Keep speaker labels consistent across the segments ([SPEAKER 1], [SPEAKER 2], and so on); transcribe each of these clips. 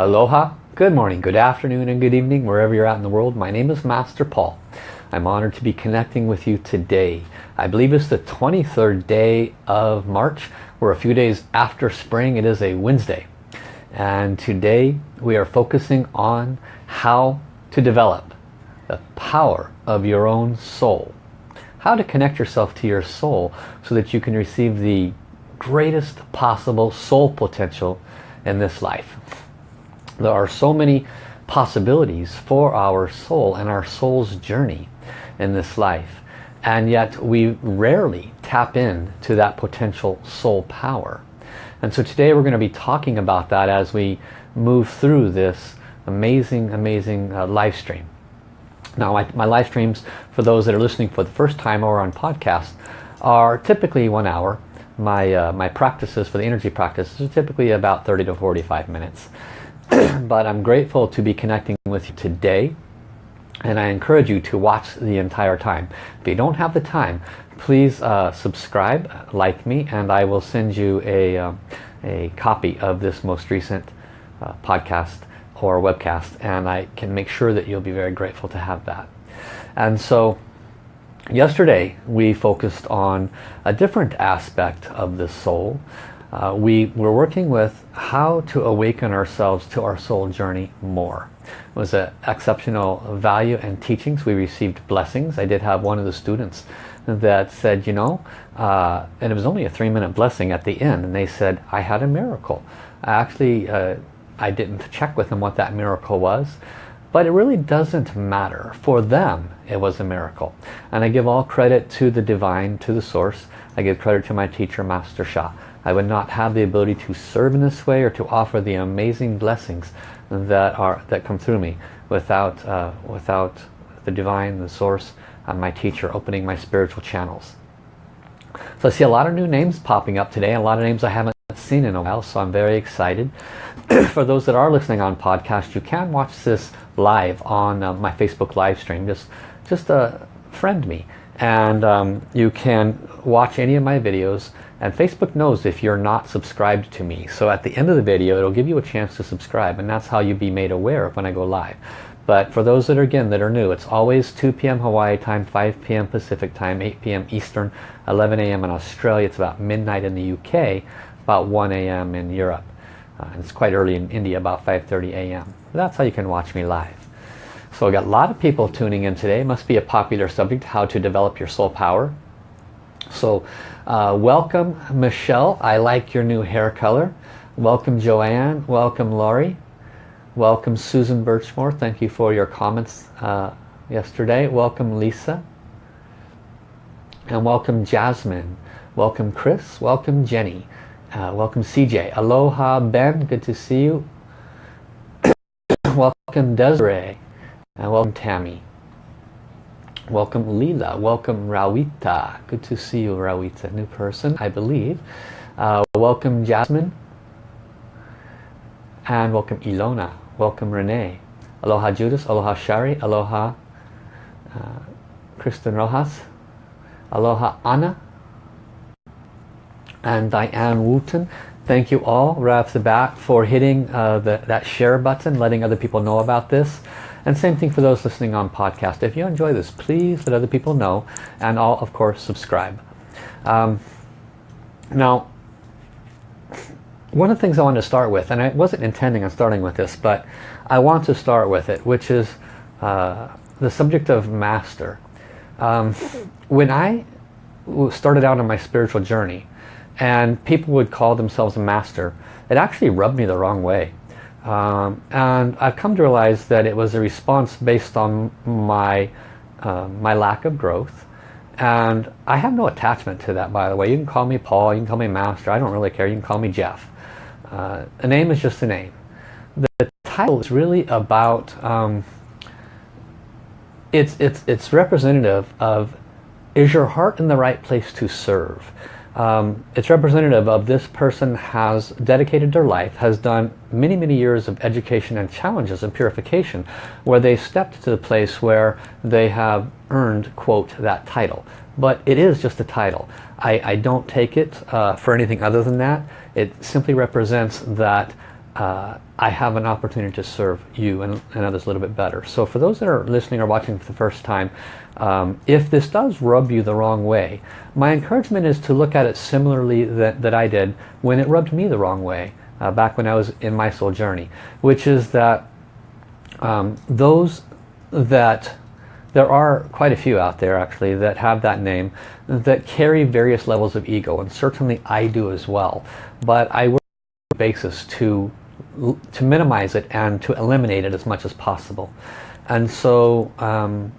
[SPEAKER 1] Aloha, good morning, good afternoon and good evening wherever you're at in the world. My name is Master Paul. I'm honored to be connecting with you today. I believe it's the 23rd day of March. We're a few days after spring. It is a Wednesday. And today we are focusing on how to develop the power of your own soul. How to connect yourself to your soul so that you can receive the greatest possible soul potential in this life. There are so many possibilities for our soul and our soul's journey in this life. And yet we rarely tap in to that potential soul power. And so today we're going to be talking about that as we move through this amazing, amazing uh, live stream. Now my, my live streams, for those that are listening for the first time or on podcast, are typically one hour. My, uh, my practices for the energy practices are typically about 30 to 45 minutes. but I'm grateful to be connecting with you today and I encourage you to watch the entire time. If you don't have the time, please uh, subscribe, like me, and I will send you a, uh, a copy of this most recent uh, podcast or webcast and I can make sure that you'll be very grateful to have that. And so yesterday we focused on a different aspect of the soul. Uh, we were working with how to awaken ourselves to our soul journey more. It was an exceptional value and teachings. We received blessings. I did have one of the students that said, you know, uh, and it was only a three minute blessing at the end, and they said, I had a miracle. I actually uh, I didn't check with them what that miracle was. But it really doesn't matter. For them, it was a miracle. And I give all credit to the divine, to the source. I give credit to my teacher, Master Sha. I would not have the ability to serve in this way or to offer the amazing blessings that are that come through me without uh, without the divine, the source, and my teacher opening my spiritual channels. So I see a lot of new names popping up today, a lot of names I haven't seen in a while, so I'm very excited. For those that are listening on podcast, you can watch this live on uh, my Facebook live stream. Just, just uh, friend me. And um, you can watch any of my videos. And Facebook knows if you're not subscribed to me. So at the end of the video, it'll give you a chance to subscribe. And that's how you'll be made aware of when I go live. But for those that are, again, that are new, it's always 2 p.m. Hawaii time, 5 p.m. Pacific time, 8 p.m. Eastern, 11 a.m. in Australia. It's about midnight in the UK about 1 a.m. in Europe. Uh, it's quite early in India, about 5.30 a.m. That's how you can watch me live. So I got a lot of people tuning in today. Must be a popular subject, how to develop your soul power. So uh, welcome Michelle. I like your new hair color. Welcome Joanne. Welcome Laurie. Welcome Susan Birchmore. Thank you for your comments uh, yesterday. Welcome Lisa. And welcome Jasmine. Welcome Chris. Welcome Jenny. Uh, welcome CJ. Aloha Ben, good to see you. welcome Desiree. And welcome Tammy. Welcome Leela. Welcome Rawita. Good to see you Rawita. New person, I believe. Uh, welcome Jasmine. And welcome Ilona. Welcome Renee. Aloha Judas. Aloha Shari. Aloha uh, Kristen Rojas. Aloha Anna and Diane Wooten. Thank you all right off the bat for hitting uh, the, that share button, letting other people know about this. And same thing for those listening on podcast. If you enjoy this, please let other people know. And I'll, of course, subscribe. Um, now, one of the things I wanted to start with, and I wasn't intending on starting with this, but I want to start with it, which is uh, the subject of master. Um, when I started out on my spiritual journey, and people would call themselves a master. It actually rubbed me the wrong way. Um, and I've come to realize that it was a response based on my, uh, my lack of growth. And I have no attachment to that, by the way. You can call me Paul, you can call me Master, I don't really care. You can call me Jeff. Uh, a name is just a name. The title is really about, um, it's, it's, it's representative of, is your heart in the right place to serve? Um, it's representative of this person has dedicated their life, has done many, many years of education and challenges and purification, where they stepped to the place where they have earned, quote, that title. But it is just a title. I, I don't take it uh, for anything other than that. It simply represents that uh, I have an opportunity to serve you and, and, others a little bit better. So for those that are listening or watching for the first time, um, if this does rub you the wrong way, my encouragement is to look at it similarly that, that I did when it rubbed me the wrong way, uh, back when I was in my soul journey, which is that um, those that there are quite a few out there actually that have that name that carry various levels of ego and certainly I do as well. But I work on a basis to to minimize it and to eliminate it as much as possible. And so um,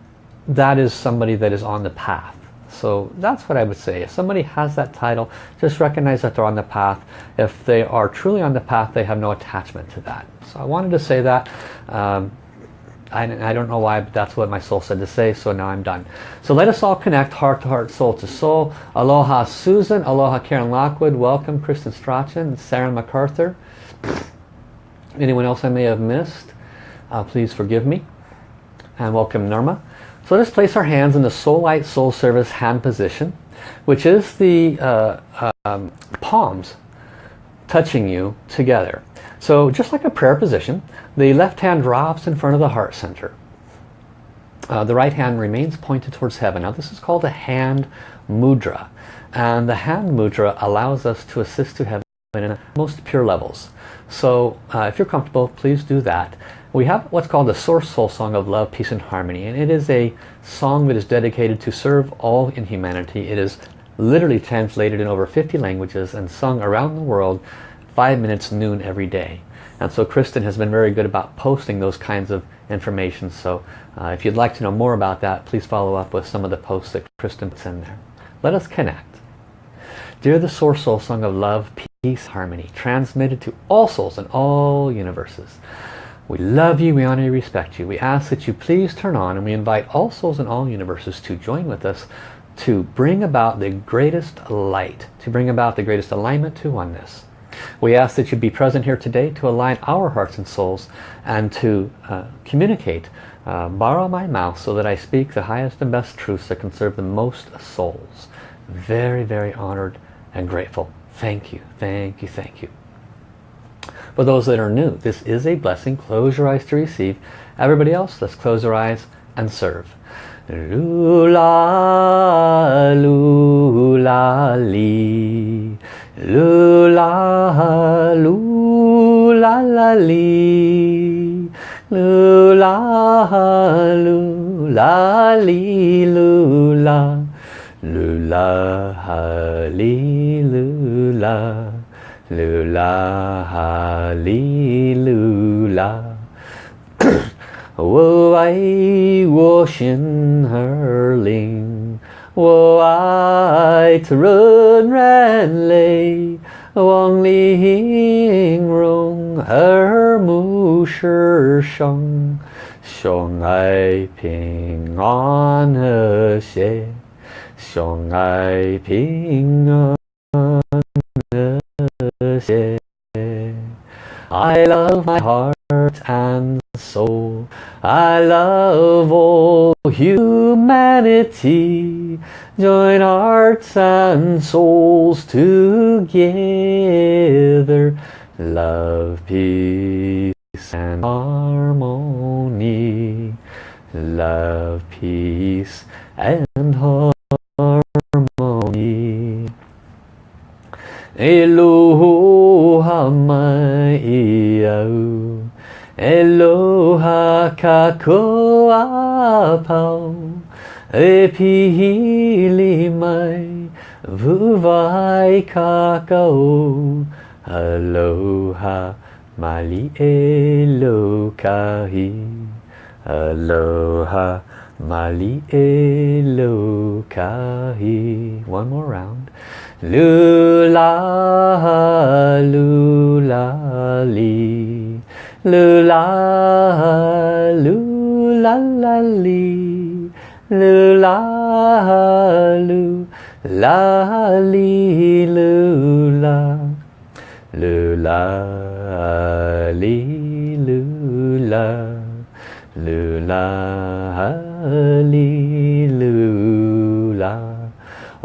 [SPEAKER 1] that is somebody that is on the path so that's what I would say if somebody has that title just recognize that they're on the path if they are truly on the path they have no attachment to that so I wanted to say that um, I, I, don't know why, but that's what my soul said to say, so now I'm done. So let us all connect heart to heart, soul to soul. Aloha Susan, aloha Karen Lockwood, welcome Kristen Strachan, Sarah MacArthur. Anyone else I may have missed, uh, please forgive me. And welcome Norma. So let us place our hands in the Soul Light Soul Service hand position, which is the uh, um, palms touching you together. So just like a prayer position, the left hand drops in front of the heart center. Uh, the right hand remains pointed towards heaven. Now this is called a hand mudra. And the hand mudra allows us to assist to heaven in most pure levels. So uh, if you're comfortable, please do that. We have what's called the Source Soul Song of Love, Peace and Harmony. And it is a song that is dedicated to serve all in humanity. It is literally translated in over 50 languages and sung around the world five minutes noon every day. And so Kristen has been very good about posting those kinds of information. So uh, if you'd like to know more about that, please follow up with some of the posts that Kristen puts in there. Let us connect. Dear the Source Soul Song of Love, Peace, Harmony, transmitted to all souls in all universes. We love you, we honor you, respect you. We ask that you please turn on and we invite all souls in all universes to join with us to bring about the greatest light, to bring about the greatest alignment to oneness. We ask that you be present here today to align our hearts and souls and to uh, communicate. Uh, borrow my mouth so that I speak the highest and best truths that can serve the most souls. Very, very honored and grateful. Thank you, thank you, thank you. For those that are new, this is a blessing. Close your eyes to receive. Everybody else, let's close our eyes and serve. Lula, lula, li. Lula, lula, la, li. Lula, lula, li, lula. Lula, li, lula. Lula, li, lula. 我爱我心儿灵，我爱它润然泪，望玲珑耳目是生，相爱平安和谐，相爱平安 I love my heart and soul. I love all humanity. Join hearts and souls together. Love, peace and harmony. Love, peace and harmony. Eloha mai au. Eloha kakoa pau. E pihili mai Vuvai kakao Aloha mali elokahi Aloha mali elokahi One more round Lula lula li Lula, lula, la, li. Lula, lu, la, li, lula. Lula, li, lula. Lula, li, lula.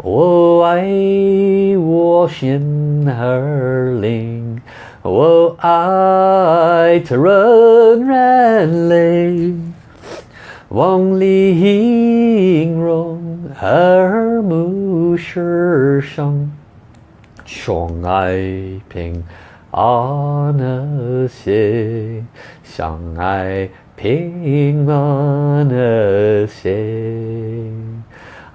[SPEAKER 1] Oh, I wash in herling. Oh, I run ran ling. Wang li hing rong her mu shi sheng. Chong ping an xie. Xiang ai ping an xie.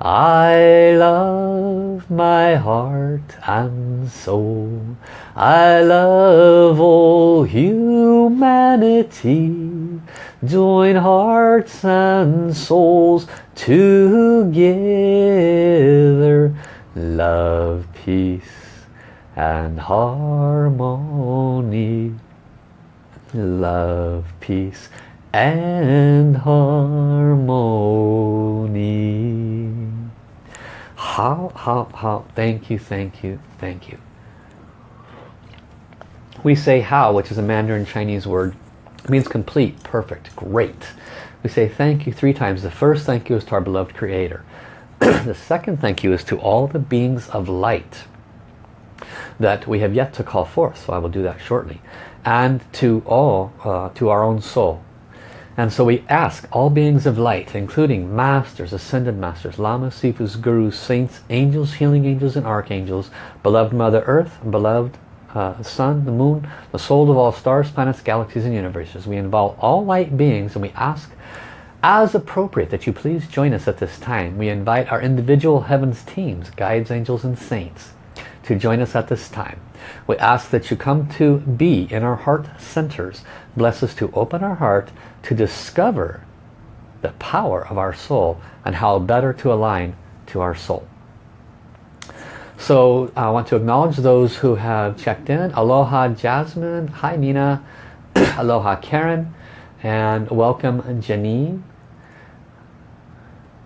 [SPEAKER 1] I love my heart and soul. I love all humanity. Join hearts and souls together. Love, peace and harmony. Love, peace and harmony. Hao, hao, hao, thank you, thank you, thank you. We say hao, which is a Mandarin Chinese word, means complete, perfect, great. We say thank you three times. The first thank you is to our beloved Creator. the second thank you is to all the beings of light that we have yet to call forth, so I will do that shortly. And to all, uh, to our own soul, and so we ask all beings of light, including masters, ascended masters, lamas, sifus, gurus, saints, angels, healing angels, and archangels, beloved Mother Earth, beloved uh, Sun, the Moon, the soul of all stars, planets, galaxies, and universes. We involve all light beings and we ask as appropriate that you please join us at this time. We invite our individual heavens teams, guides, angels, and saints to join us at this time. We ask that you come to be in our heart centers. Bless us to open our heart to discover the power of our soul and how better to align to our soul. So I want to acknowledge those who have checked in. Aloha Jasmine, hi Nina, aloha Karen, and welcome Janine.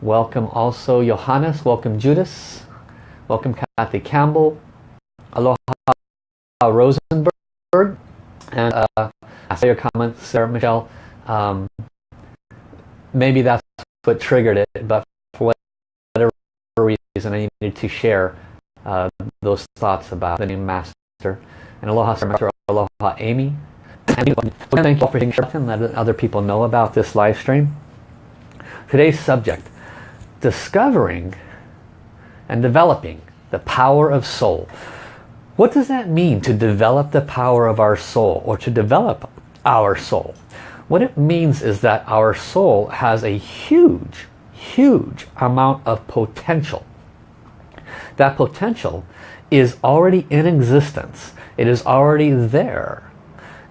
[SPEAKER 1] Welcome also Johannes, welcome Judas, welcome Kathy Campbell, aloha Rosenberg, and uh, I saw your comments, Sarah Michelle. Um, maybe that's what triggered it, but for whatever reason I needed to share uh, those thoughts about the name Master. And Aloha Sarah Master, Aloha Amy. And thank you for sharing and letting other people know about this live stream. Today's subject, discovering and developing the power of soul. What does that mean to develop the power of our soul or to develop our soul? What it means is that our soul has a huge, huge amount of potential. That potential is already in existence. It is already there.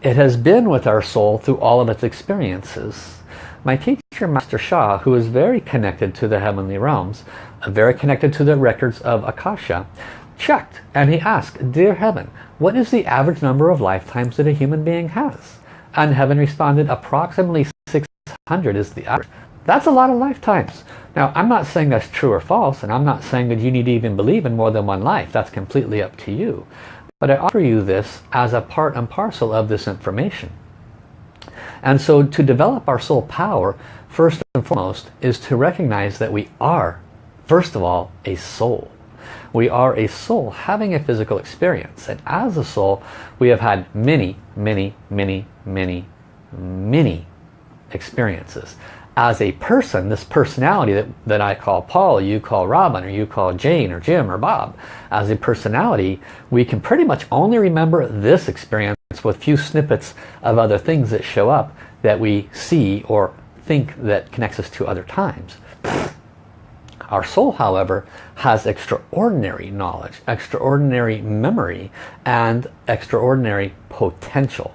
[SPEAKER 1] It has been with our soul through all of its experiences. My teacher, Master Sha, who is very connected to the heavenly realms, uh, very connected to the records of Akasha, checked and he asked, Dear Heaven, what is the average number of lifetimes that a human being has? And heaven responded, approximately 600 is the average. That's a lot of lifetimes. Now, I'm not saying that's true or false, and I'm not saying that you need to even believe in more than one life. That's completely up to you. But I offer you this as a part and parcel of this information. And so to develop our soul power, first and foremost, is to recognize that we are, first of all, a soul. We are a soul having a physical experience. And as a soul, we have had many, many, many, many, many experiences. As a person, this personality that, that I call Paul, you call Robin, or you call Jane, or Jim, or Bob, as a personality, we can pretty much only remember this experience with few snippets of other things that show up that we see or think that connects us to other times. Our soul, however, has extraordinary knowledge, extraordinary memory, and extraordinary potential.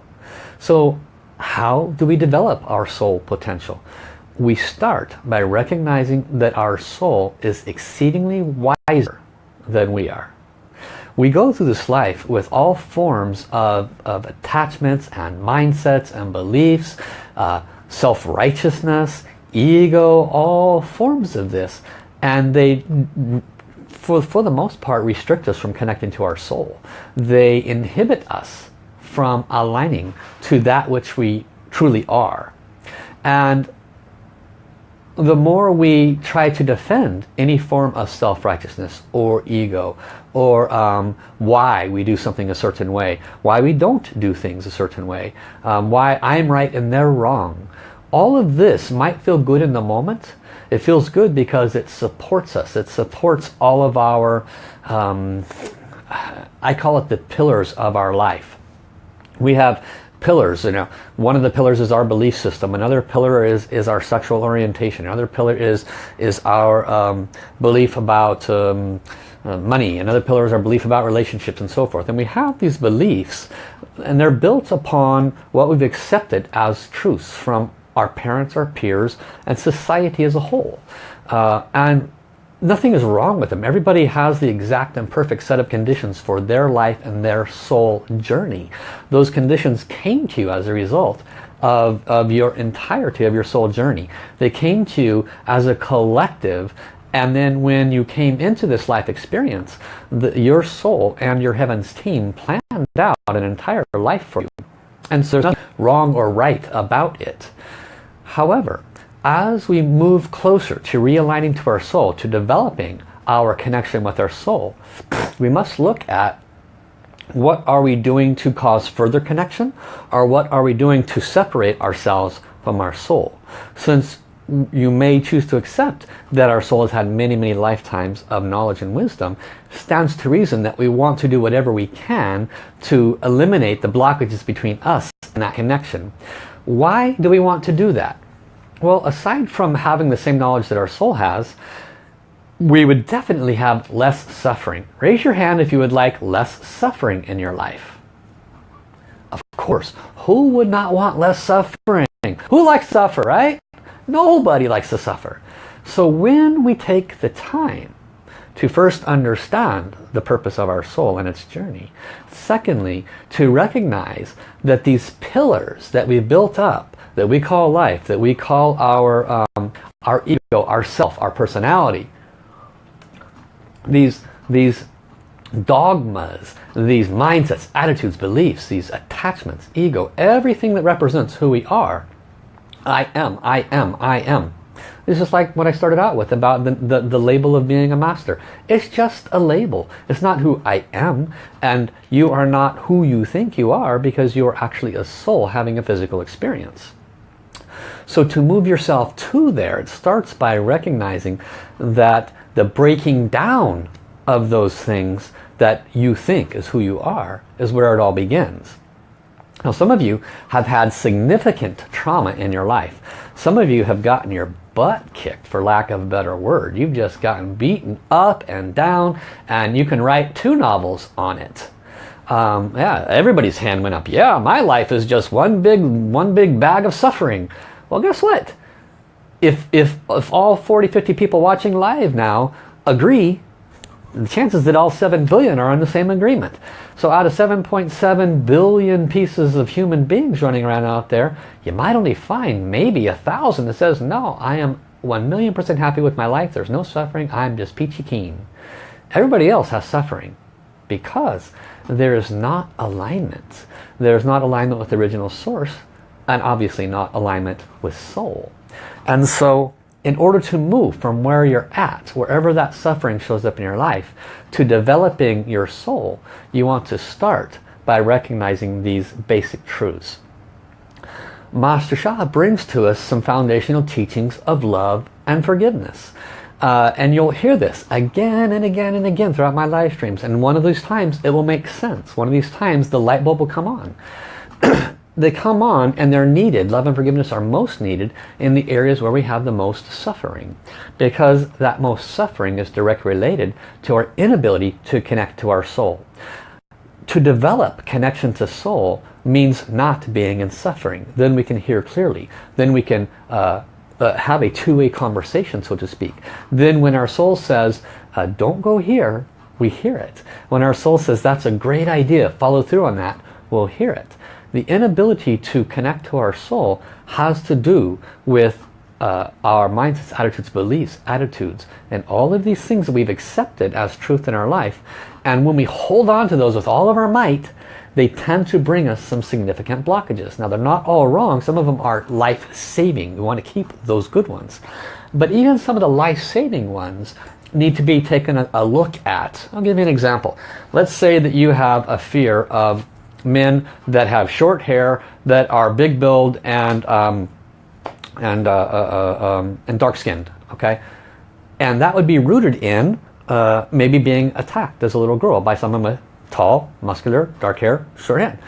[SPEAKER 1] So how do we develop our soul potential? We start by recognizing that our soul is exceedingly wiser than we are. We go through this life with all forms of, of attachments and mindsets and beliefs, uh, self-righteousness, ego, all forms of this and they for, for the most part restrict us from connecting to our soul they inhibit us from aligning to that which we truly are and the more we try to defend any form of self-righteousness or ego or um, why we do something a certain way, why we don't do things a certain way, um, why I'm right and they're wrong. All of this might feel good in the moment. It feels good because it supports us. It supports all of our, um, I call it the pillars of our life. We have pillars you know. One of the pillars is our belief system. Another pillar is is our sexual orientation. Another pillar is is our um, belief about um, uh, money. Another pillar is our belief about relationships and so forth. And we have these beliefs and they're built upon what we've accepted as truths from our parents our peers and society as a whole uh, and nothing is wrong with them. Everybody has the exact and perfect set of conditions for their life and their soul journey. Those conditions came to you as a result of, of your entirety of your soul journey. They came to you as a collective and then when you came into this life experience, the, your soul and your heavens team planned out an entire life for you. And so there's nothing wrong or right about it. However, as we move closer to realigning to our soul, to developing our connection with our soul, we must look at what are we doing to cause further connection or what are we doing to separate ourselves from our soul. Since you may choose to accept that our soul has had many, many lifetimes of knowledge and wisdom, stands to reason that we want to do whatever we can to eliminate the blockages between us and that connection. Why do we want to do that? Well, aside from having the same knowledge that our soul has, we would definitely have less suffering. Raise your hand if you would like less suffering in your life. Of course, who would not want less suffering? Who likes suffer, right? Nobody likes to suffer. So when we take the time to first understand the purpose of our soul and its journey, secondly, to recognize that these pillars that we've built up that we call life, that we call our, um, our ego, our self, our personality. These, these dogmas, these mindsets, attitudes, beliefs, these attachments, ego, everything that represents who we are. I am, I am, I am. This is like what I started out with about the, the, the, label of being a master. It's just a label. It's not who I am. And you are not who you think you are because you are actually a soul having a physical experience. So to move yourself to there, it starts by recognizing that the breaking down of those things that you think is who you are is where it all begins. Now some of you have had significant trauma in your life. Some of you have gotten your butt kicked for lack of a better word. You've just gotten beaten up and down and you can write two novels on it. Um, yeah, everybody's hand went up. Yeah, my life is just one big, one big bag of suffering. Well, guess what? If, if, if all 40, 50 people watching live now agree, the chances that all 7 billion are on the same agreement. So out of 7.7 billion pieces of human beings running around out there, you might only find maybe a thousand that says, no, I am 1 million percent happy with my life. There's no suffering. I'm just peachy keen. Everybody else has suffering because there is not alignment. There's not alignment with the original source and obviously not alignment with soul. And so in order to move from where you're at, wherever that suffering shows up in your life, to developing your soul, you want to start by recognizing these basic truths. Master Sha brings to us some foundational teachings of love and forgiveness. Uh, and you'll hear this again and again and again throughout my live streams. And one of these times it will make sense. One of these times the light bulb will come on. they come on and they're needed. Love and forgiveness are most needed in the areas where we have the most suffering. Because that most suffering is directly related to our inability to connect to our soul. To develop connection to soul means not being in suffering. Then we can hear clearly. Then we can uh, uh, have a two-way conversation, so to speak. Then when our soul says, uh, don't go here, we hear it. When our soul says, that's a great idea, follow through on that, we'll hear it. The inability to connect to our soul has to do with uh, our mindsets, attitudes, beliefs, attitudes, and all of these things that we've accepted as truth in our life. And when we hold on to those with all of our might, they tend to bring us some significant blockages. Now they're not all wrong. Some of them are life-saving. We want to keep those good ones. But even some of the life-saving ones need to be taken a, a look at. I'll give you an example. Let's say that you have a fear of men that have short hair, that are big build and um, and uh, uh, uh, um, and dark skinned. Okay, and that would be rooted in uh, maybe being attacked as a little girl by someone with tall, muscular, dark hair, short hair.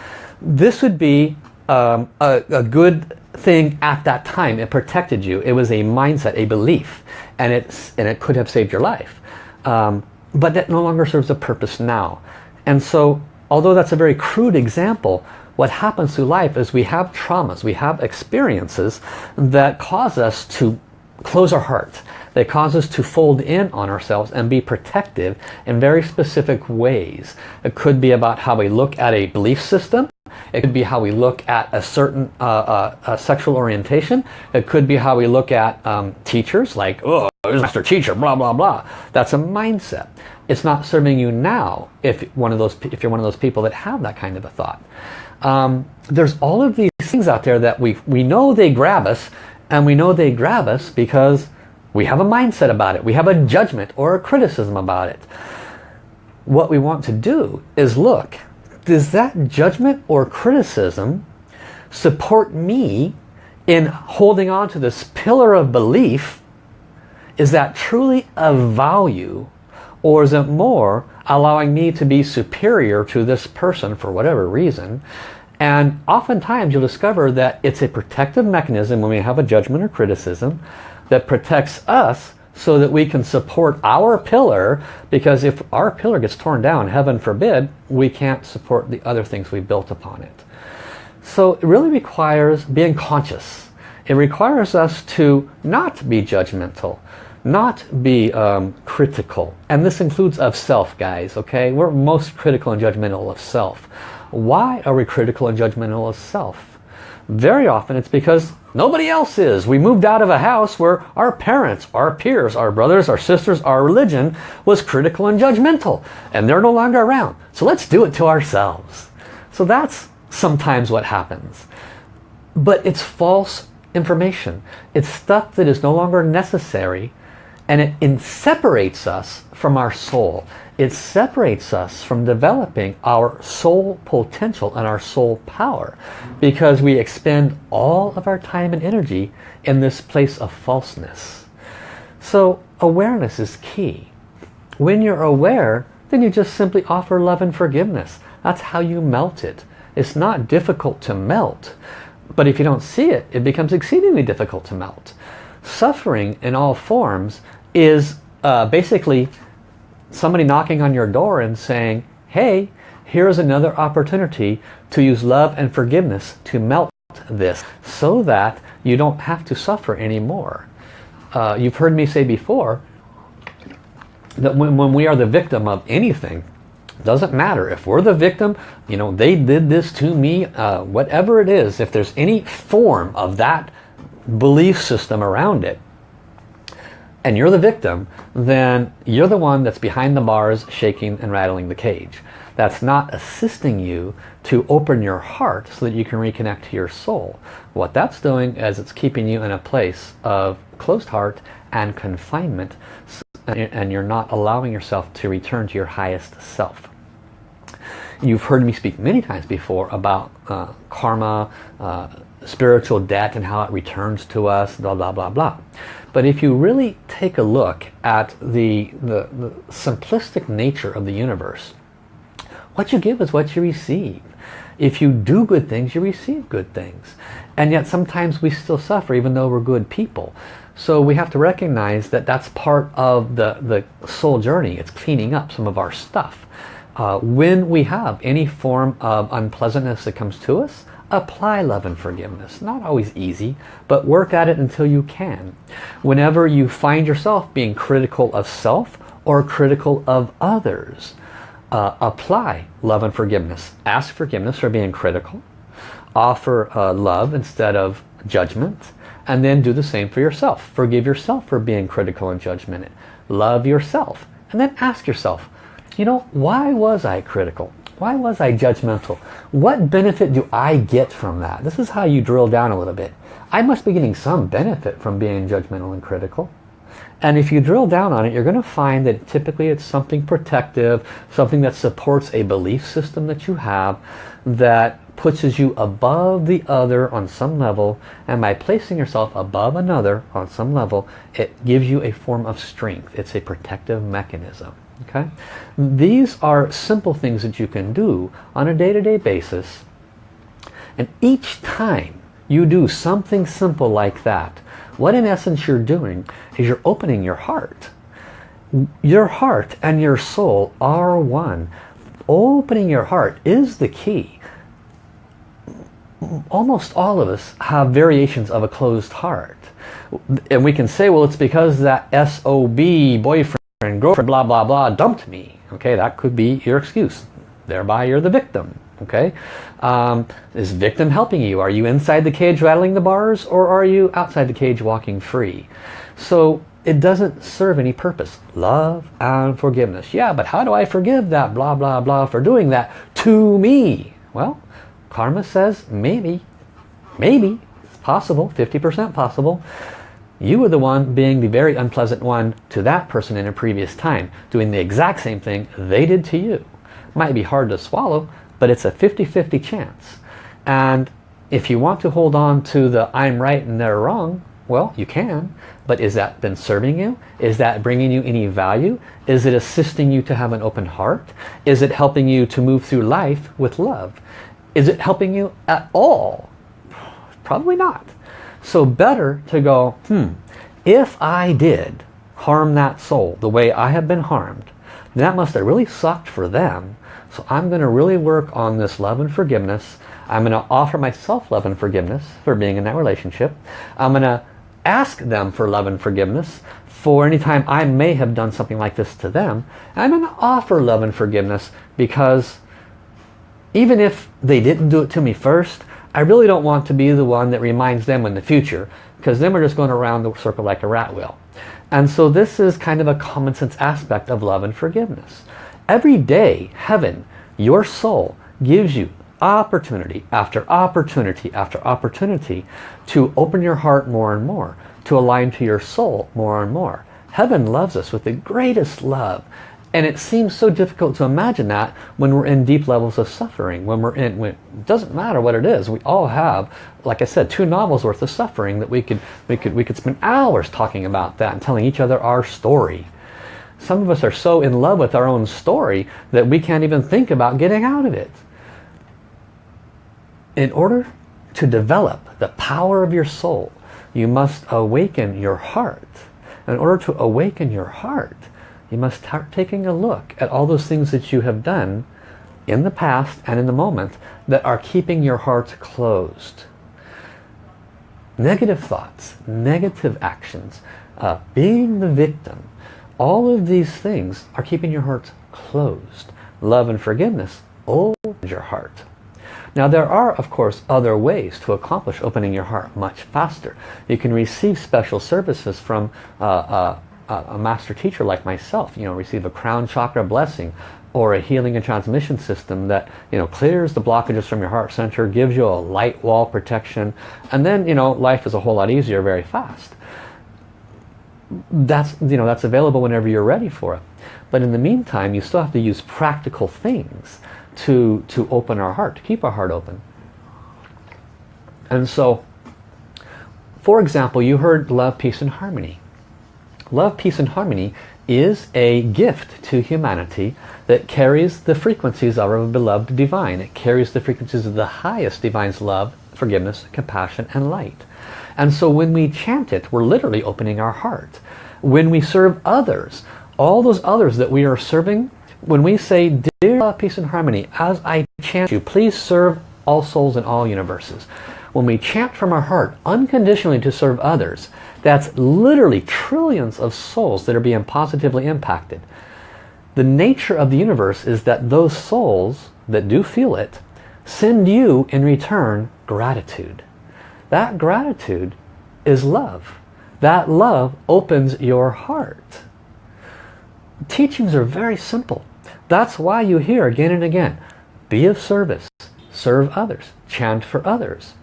[SPEAKER 1] This would be um, a, a good thing at that time. It protected you. It was a mindset, a belief, and it's and it could have saved your life. Um, but that no longer serves a purpose now. And so, although that's a very crude example, what happens through life is we have traumas, we have experiences that cause us to close our heart. They cause us to fold in on ourselves and be protective in very specific ways. It could be about how we look at a belief system. It could be how we look at a certain uh, uh, uh, sexual orientation. It could be how we look at um, teachers like, oh, there's master teacher, blah, blah, blah. That's a mindset. It's not serving you now if, one of those, if you're one of those people that have that kind of a thought. Um, there's all of these things out there that we, we know they grab us and we know they grab us because we have a mindset about it. We have a judgment or a criticism about it. What we want to do is look, does that judgment or criticism support me in holding on to this pillar of belief? Is that truly a value or is it more allowing me to be superior to this person for whatever reason and oftentimes you'll discover that it's a protective mechanism when we have a judgment or criticism that protects us so that we can support our pillar because if our pillar gets torn down, heaven forbid, we can't support the other things we built upon it. So it really requires being conscious. It requires us to not be judgmental, not be um, critical. And this includes of self, guys, okay? We're most critical and judgmental of self. Why are we critical and judgmental of self? Very often it's because nobody else is. We moved out of a house where our parents, our peers, our brothers, our sisters, our religion was critical and judgmental. And they're no longer around. So let's do it to ourselves. So that's sometimes what happens. But it's false information. It's stuff that is no longer necessary and it, it separates us from our soul. It separates us from developing our soul potential and our soul power because we expend all of our time and energy in this place of falseness. So awareness is key. When you're aware, then you just simply offer love and forgiveness. That's how you melt it. It's not difficult to melt, but if you don't see it, it becomes exceedingly difficult to melt. Suffering in all forms is uh, basically somebody knocking on your door and saying, hey, here's another opportunity to use love and forgiveness to melt this so that you don't have to suffer anymore. Uh, you've heard me say before that when, when we are the victim of anything, doesn't matter if we're the victim you know they did this to me uh, whatever it is if there's any form of that belief system around it and you're the victim, then you're the one that's behind the bars shaking and rattling the cage. That's not assisting you to open your heart so that you can reconnect to your soul. What that's doing is it's keeping you in a place of closed heart and confinement and you're not allowing yourself to return to your highest self. You've heard me speak many times before about uh, karma, uh, spiritual debt and how it returns to us, blah, blah, blah, blah. But if you really take a look at the, the, the simplistic nature of the universe, what you give is what you receive. If you do good things, you receive good things. And yet sometimes we still suffer even though we're good people. So we have to recognize that that's part of the, the soul journey. It's cleaning up some of our stuff. Uh, when we have any form of unpleasantness that comes to us, apply love and forgiveness. Not always easy, but work at it until you can. Whenever you find yourself being critical of self or critical of others, uh, apply love and forgiveness. Ask forgiveness for being critical. Offer uh, love instead of judgment. And then do the same for yourself. Forgive yourself for being critical and judgmental. Love yourself. And then ask yourself, you know, why was I critical? Why was I judgmental? What benefit do I get from that? This is how you drill down a little bit. I must be getting some benefit from being judgmental and critical. And if you drill down on it, you're going to find that typically it's something protective, something that supports a belief system that you have that pushes you above the other on some level. And by placing yourself above another on some level, it gives you a form of strength. It's a protective mechanism. Okay, These are simple things that you can do on a day-to-day -day basis. And each time you do something simple like that, what in essence you're doing is you're opening your heart. Your heart and your soul are one. Opening your heart is the key. Almost all of us have variations of a closed heart. And we can say, well, it's because that SOB, boyfriend, girlfriend, blah, blah, blah, dumped me. Okay, that could be your excuse. Thereby you're the victim okay? Um, is victim helping you? Are you inside the cage rattling the bars or are you outside the cage walking free? So it doesn't serve any purpose. Love and forgiveness. Yeah but how do I forgive that blah blah blah for doing that to me? Well karma says maybe maybe it's possible 50% possible you were the one being the very unpleasant one to that person in a previous time doing the exact same thing they did to you might be hard to swallow but it's a 50-50 chance. And if you want to hold on to the I'm right and they're wrong, well, you can. But is that been serving you? Is that bringing you any value? Is it assisting you to have an open heart? Is it helping you to move through life with love? Is it helping you at all? Probably not. So better to go, hmm, if I did harm that soul the way I have been harmed, that must have really sucked for them so I'm going to really work on this love and forgiveness. I'm going to offer myself love and forgiveness for being in that relationship. I'm going to ask them for love and forgiveness for any time I may have done something like this to them. I'm going to offer love and forgiveness because even if they didn't do it to me first, I really don't want to be the one that reminds them in the future because then we're just going around the circle like a rat wheel. And so this is kind of a common sense aspect of love and forgiveness. Every day, heaven, your soul, gives you opportunity after opportunity after opportunity to open your heart more and more, to align to your soul more and more. Heaven loves us with the greatest love. And it seems so difficult to imagine that when we're in deep levels of suffering. When we're in, when, it doesn't matter what it is. We all have, like I said, two novels worth of suffering that we could, we could, we could spend hours talking about that and telling each other our story. Some of us are so in love with our own story that we can't even think about getting out of it. In order to develop the power of your soul, you must awaken your heart. In order to awaken your heart, you must start taking a look at all those things that you have done in the past and in the moment that are keeping your heart closed. Negative thoughts, negative actions, uh, being the victim, all of these things are keeping your heart closed. Love and forgiveness opens your heart. Now there are of course other ways to accomplish opening your heart much faster. You can receive special services from uh, uh, a master teacher like myself. You know, receive a crown chakra blessing or a healing and transmission system that you know clears the blockages from your heart center, gives you a light wall protection, and then you know life is a whole lot easier very fast. That's you know that's available whenever you're ready for it. But in the meantime you still have to use practical things to to open our heart to keep our heart open. And so for example you heard love peace and harmony love peace and harmony is a gift to humanity that carries the frequencies of our beloved divine it carries the frequencies of the highest divine's love forgiveness compassion and light and so when we chant it, we're literally opening our heart. When we serve others, all those others that we are serving, when we say, Dear love, peace and harmony, as I chant you, please serve all souls in all universes. When we chant from our heart unconditionally to serve others, that's literally trillions of souls that are being positively impacted. The nature of the universe is that those souls that do feel it send you in return gratitude. That gratitude is love. That love opens your heart. Teachings are very simple. That's why you hear again and again, be of service, serve others, chant for others.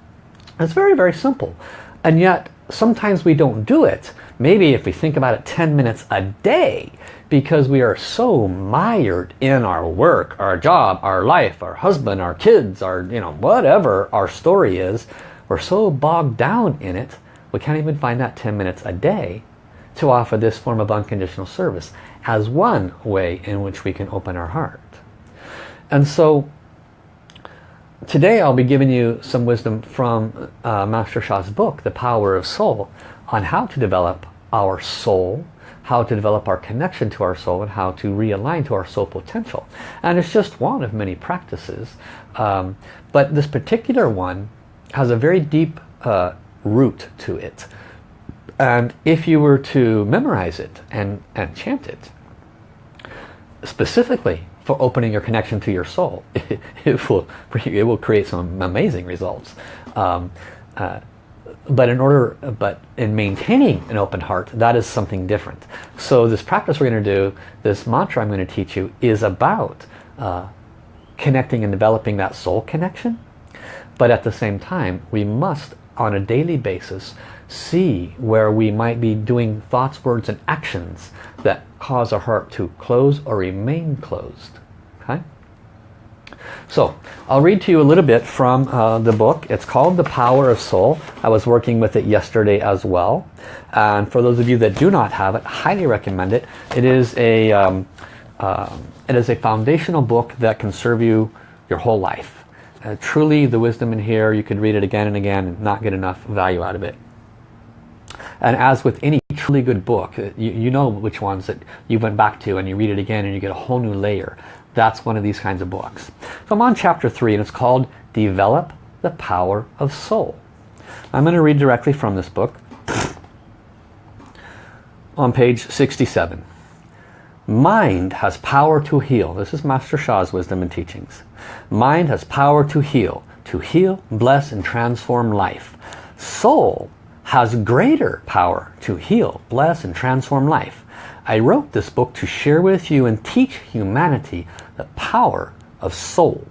[SPEAKER 1] It's very, very simple. And yet, sometimes we don't do it. Maybe if we think about it 10 minutes a day, because we are so mired in our work, our job, our life, our husband, our kids, our, you know, whatever our story is, we're so bogged down in it, we can't even find that 10 minutes a day to offer this form of unconditional service as one way in which we can open our heart. And so today I'll be giving you some wisdom from uh, Master Sha's book, The Power of Soul, on how to develop our soul, how to develop our connection to our soul, and how to realign to our soul potential. And it's just one of many practices. Um, but this particular one has a very deep uh, root to it. And if you were to memorize it and, and chant it, specifically for opening your connection to your soul, it, it will, it will create some amazing results. Um, uh, but in order, but in maintaining an open heart, that is something different. So this practice we're going to do, this mantra I'm going to teach you, is about uh, connecting and developing that soul connection. But at the same time, we must, on a daily basis, see where we might be doing thoughts, words, and actions that cause a heart to close or remain closed. Okay? So, I'll read to you a little bit from uh, the book. It's called The Power of Soul. I was working with it yesterday as well. And for those of you that do not have it, highly recommend it. It is a, um, uh, it is a foundational book that can serve you your whole life. Uh, truly, the wisdom in here, you could read it again and again and not get enough value out of it. And as with any truly good book, uh, you, you know which ones that you went back to and you read it again and you get a whole new layer. That's one of these kinds of books. So I'm on chapter 3 and it's called Develop the Power of Soul. I'm going to read directly from this book on page 67. Mind has power to heal. This is Master Sha's wisdom and teachings. Mind has power to heal, to heal, bless, and transform life. Soul has greater power to heal, bless, and transform life. I wrote this book to share with you and teach humanity the power of soul.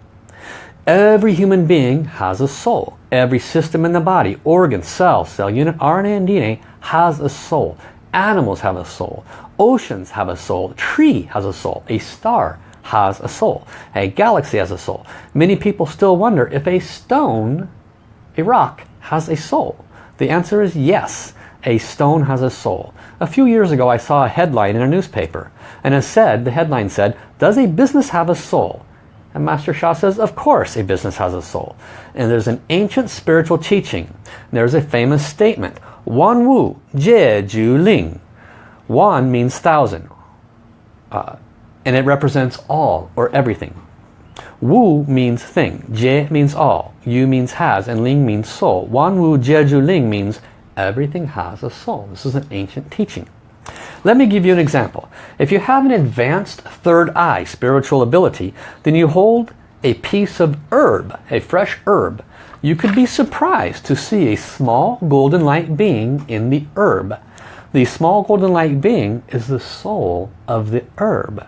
[SPEAKER 1] Every human being has a soul. Every system in the body, organ, cell, cell unit, RNA and DNA has a soul. Animals have a soul. Oceans have a soul. A tree has a soul. A star has a soul. A galaxy has a soul. Many people still wonder if a stone, a rock, has a soul. The answer is yes, a stone has a soul. A few years ago I saw a headline in a newspaper and it said, the headline said, does a business have a soul? And Master Sha says, of course a business has a soul. And there's an ancient spiritual teaching. There's a famous statement, Wan Wu Jie Yu Ling. Wan means thousand. Uh, and it represents all or everything. Wu means thing, Jie means all, Yu means has, and Ling means soul. Wan Wu Jie Yu Ling means everything has a soul. This is an ancient teaching. Let me give you an example. If you have an advanced third eye spiritual ability, then you hold a piece of herb, a fresh herb. You could be surprised to see a small golden light being in the herb. The small golden light being is the soul of the herb.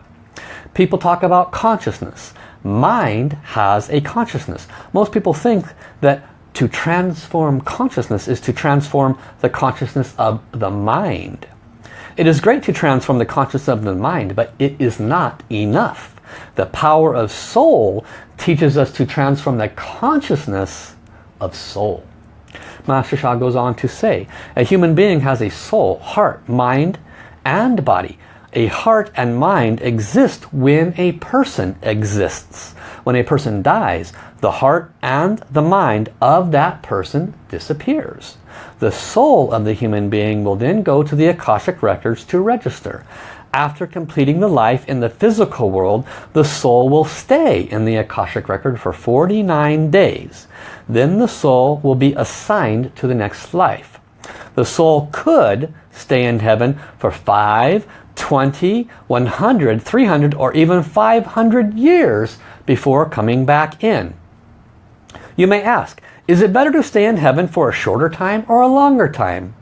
[SPEAKER 1] People talk about consciousness mind has a consciousness. Most people think that to transform consciousness is to transform the consciousness of the mind. It is great to transform the consciousness of the mind, but it is not enough. The power of soul teaches us to transform the consciousness of soul. Master Sha goes on to say, a human being has a soul, heart, mind, and body. A heart and mind exist when a person exists. When a person dies, the heart and the mind of that person disappears. The soul of the human being will then go to the Akashic records to register. After completing the life in the physical world, the soul will stay in the Akashic record for 49 days. Then the soul will be assigned to the next life. The soul could stay in heaven for 5, 20, 100, 300 or even 500 years before coming back in. You may ask, is it better to stay in heaven for a shorter time or a longer time?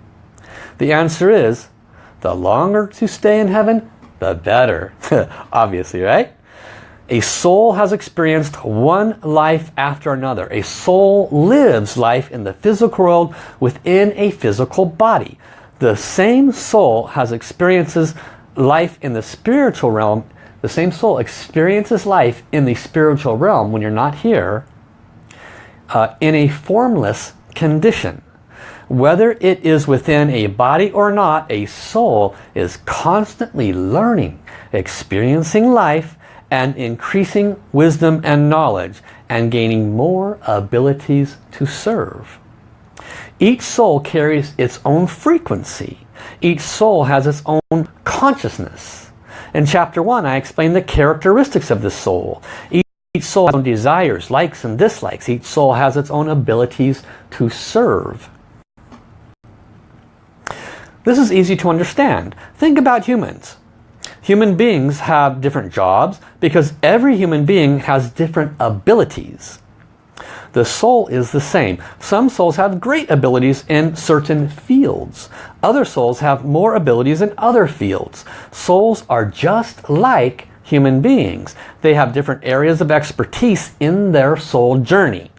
[SPEAKER 1] The answer is, the longer to stay in heaven, the better. Obviously, right? A soul has experienced one life after another. A soul lives life in the physical world within a physical body. The same soul has experiences life in the spiritual realm. The same soul experiences life in the spiritual realm when you're not here uh, in a formless condition. Whether it is within a body or not, a soul is constantly learning, experiencing life, and increasing wisdom and knowledge, and gaining more abilities to serve. Each soul carries its own frequency. Each soul has its own consciousness. In chapter 1, I explained the characteristics of the soul. Each each soul has its own desires, likes and dislikes. Each soul has its own abilities to serve. This is easy to understand. Think about humans. Human beings have different jobs because every human being has different abilities. The soul is the same. Some souls have great abilities in certain fields. Other souls have more abilities in other fields. Souls are just like human beings. They have different areas of expertise in their soul journey.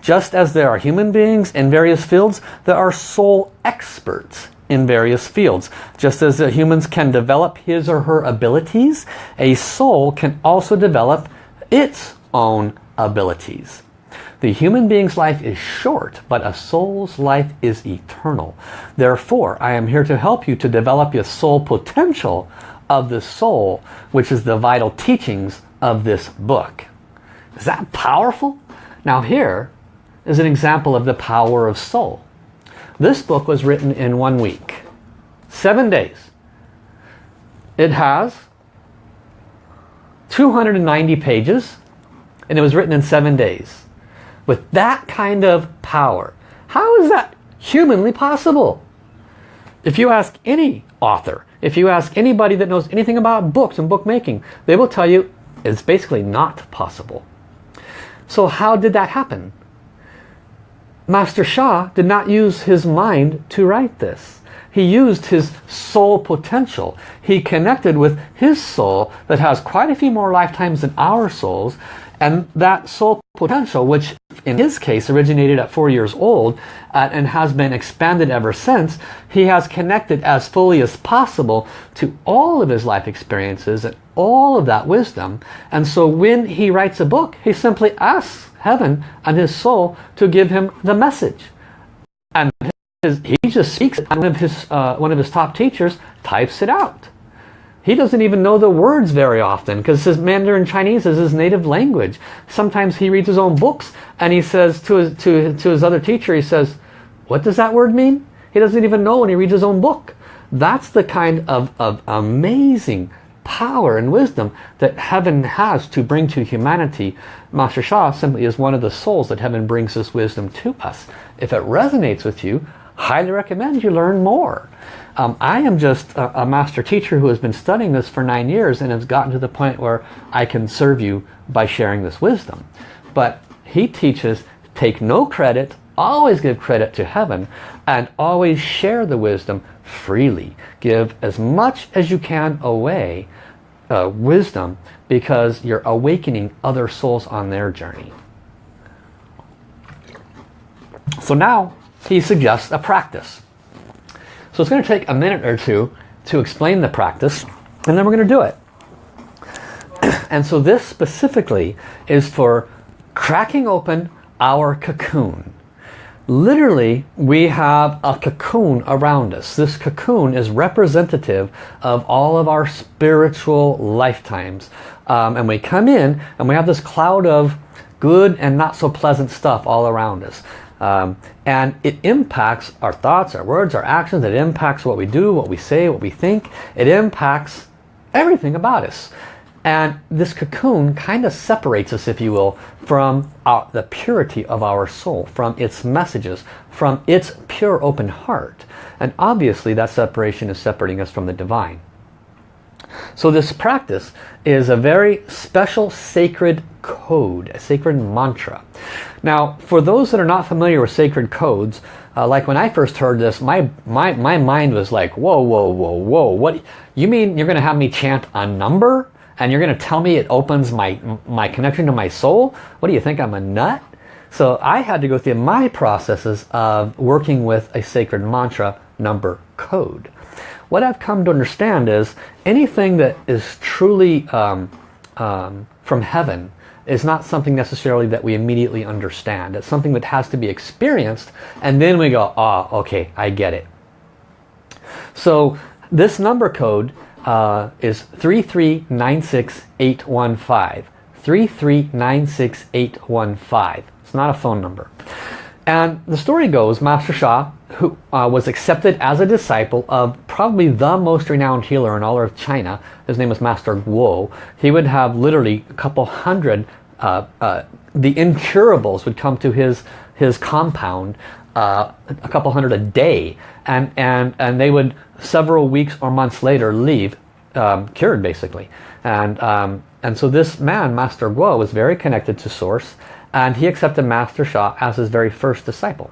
[SPEAKER 1] Just as there are human beings in various fields, there are soul experts in various fields. Just as humans can develop his or her abilities, a soul can also develop its own abilities. The human being's life is short, but a soul's life is eternal. Therefore, I am here to help you to develop your soul potential of the soul, which is the vital teachings of this book. Is that powerful? Now here is an example of the power of soul. This book was written in one week. Seven days. It has 290 pages and it was written in seven days. With that kind of power. How is that humanly possible? If you ask any author, if you ask anybody that knows anything about books and bookmaking, they will tell you it's basically not possible. So how did that happen? Master Sha did not use his mind to write this. He used his soul potential. He connected with his soul that has quite a few more lifetimes than our souls. And that soul potential, which in his case originated at four years old uh, and has been expanded ever since, he has connected as fully as possible to all of his life experiences and all of that wisdom. And so when he writes a book, he simply asks heaven and his soul to give him the message. And his, he just speaks it and one of his, uh, one of his top teachers types it out. He doesn't even know the words very often because his Mandarin Chinese is his native language. Sometimes he reads his own books and he says to his, to, to his other teacher, he says, what does that word mean? He doesn't even know when he reads his own book. That's the kind of, of amazing power and wisdom that heaven has to bring to humanity. Master Sha simply is one of the souls that heaven brings this wisdom to us. If it resonates with you, highly recommend you learn more. Um, I am just a, a, master teacher who has been studying this for nine years and has gotten to the point where I can serve you by sharing this wisdom. But he teaches take no credit, always give credit to heaven, and always share the wisdom freely. Give as much as you can away uh, wisdom because you're awakening other souls on their journey. So now he suggests a practice. So it's going to take a minute or two to explain the practice and then we're going to do it. And so this specifically is for cracking open our cocoon. Literally, we have a cocoon around us. This cocoon is representative of all of our spiritual lifetimes. Um, and we come in and we have this cloud of good and not so pleasant stuff all around us. Um, and it impacts our thoughts, our words, our actions. It impacts what we do, what we say, what we think. It impacts everything about us. And this cocoon kind of separates us, if you will, from our, the purity of our soul, from its messages, from its pure open heart. And obviously that separation is separating us from the divine. So this practice is a very special sacred code, a sacred mantra. Now, for those that are not familiar with sacred codes, uh, like when I first heard this, my, my, my mind was like, whoa, whoa, whoa, whoa. What? You mean you're going to have me chant a number? and you're going to tell me it opens my, my connection to my soul? What do you think, I'm a nut? So I had to go through my processes of working with a sacred mantra number code. What I've come to understand is anything that is truly um, um, from heaven is not something necessarily that we immediately understand. It's something that has to be experienced and then we go, ah, oh, okay, I get it. So this number code uh, is 3396815. 3396815. It's not a phone number. And the story goes, Master Sha, who uh, was accepted as a disciple of probably the most renowned healer in all of China, his name was Master Guo, he would have literally a couple hundred, uh, uh, the incurables would come to his, his compound uh, a couple hundred a day and, and, and they would several weeks or months later leave um, cured basically. And, um, and so this man, Master Guo, was very connected to Source and he accepted Master Sha as his very first disciple.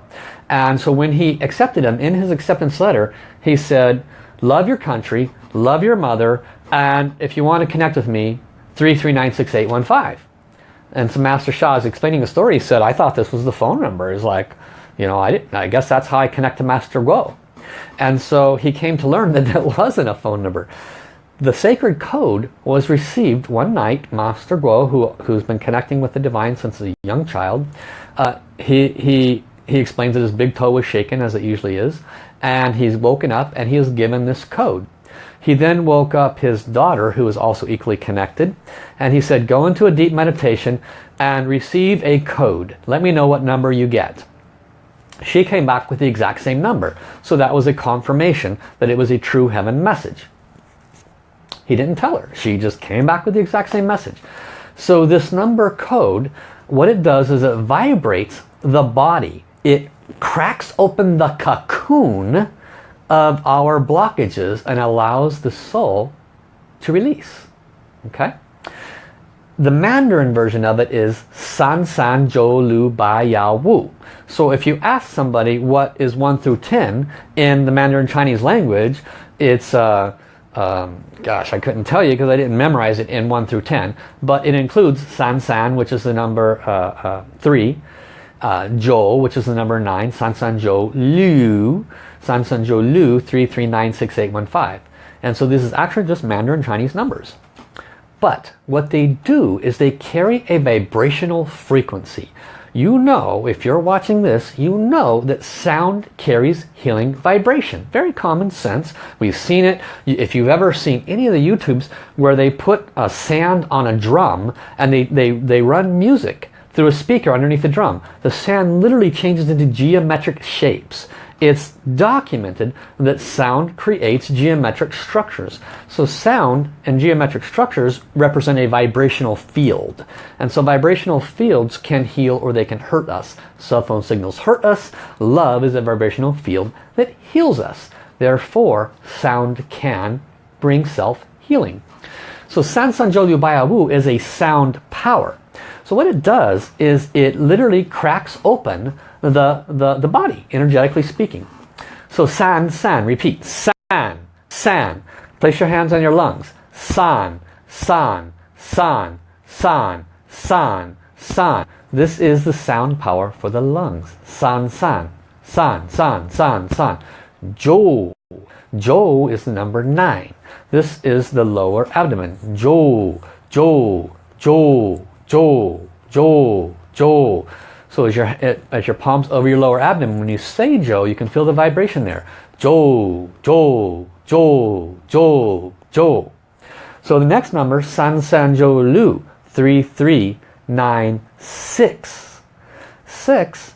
[SPEAKER 1] And so when he accepted him, in his acceptance letter, he said, love your country, love your mother, and if you want to connect with me, 3396815. And so Master Sha is explaining the story. He said, I thought this was the phone number. He's like, you know, I, didn't, I guess that's how I connect to Master Guo. And so he came to learn that that wasn't a phone number. The sacred code was received one night. Master Guo, who, who's been connecting with the divine since a young child, uh, he, he, he explains that his big toe was shaken as it usually is. And he's woken up and he is given this code. He then woke up his daughter, who was also equally connected, and he said, go into a deep meditation and receive a code. Let me know what number you get. She came back with the exact same number. So that was a confirmation that it was a true heaven message. He didn't tell her. She just came back with the exact same message. So this number code, what it does is it vibrates the body. It cracks open the cocoon of our blockages and allows the soul to release. Okay? The Mandarin version of it is San San Zhou Lu Bai Yao Wu. So if you ask somebody what is 1 through 10 in the Mandarin Chinese language, it's, uh, um, gosh, I couldn't tell you because I didn't memorize it in 1 through 10. But it includes San San, which is the number uh, uh, 3. Uh, Zhou, which is the number 9. San San Zhou Liu, San San Zhou Lu 3396815. And so this is actually just Mandarin Chinese numbers. But what they do is they carry a vibrational frequency. You know, if you're watching this, you know that sound carries healing vibration. Very common sense. We've seen it. If you've ever seen any of the YouTubes where they put a sand on a drum and they, they, they run music through a speaker underneath the drum, the sand literally changes into geometric shapes. It's documented that sound creates geometric structures. So sound and geometric structures represent a vibrational field. And so vibrational fields can heal or they can hurt us. Cell phone signals hurt us. Love is a vibrational field that heals us. Therefore, sound can bring self-healing. So San San Zhou Liu Baiya Wu is a sound power. So what it does is it literally cracks open the, the, the body, energetically speaking. So san, san, repeat. San, san. Place your hands on your lungs. San, san, san, san, san, san. This is the sound power for the lungs. San, san, san, san, san, san. Zhou. Zhou is the number nine. This is the lower abdomen. Zhou, zhou, zhou, zhou, zhou, zhou. So as your, as your palms over your lower abdomen, when you say Joe, you can feel the vibration there. Joe, Joe, Joe, Joe, Joe. So the next number, San San Zhou Lu, 3396. 6,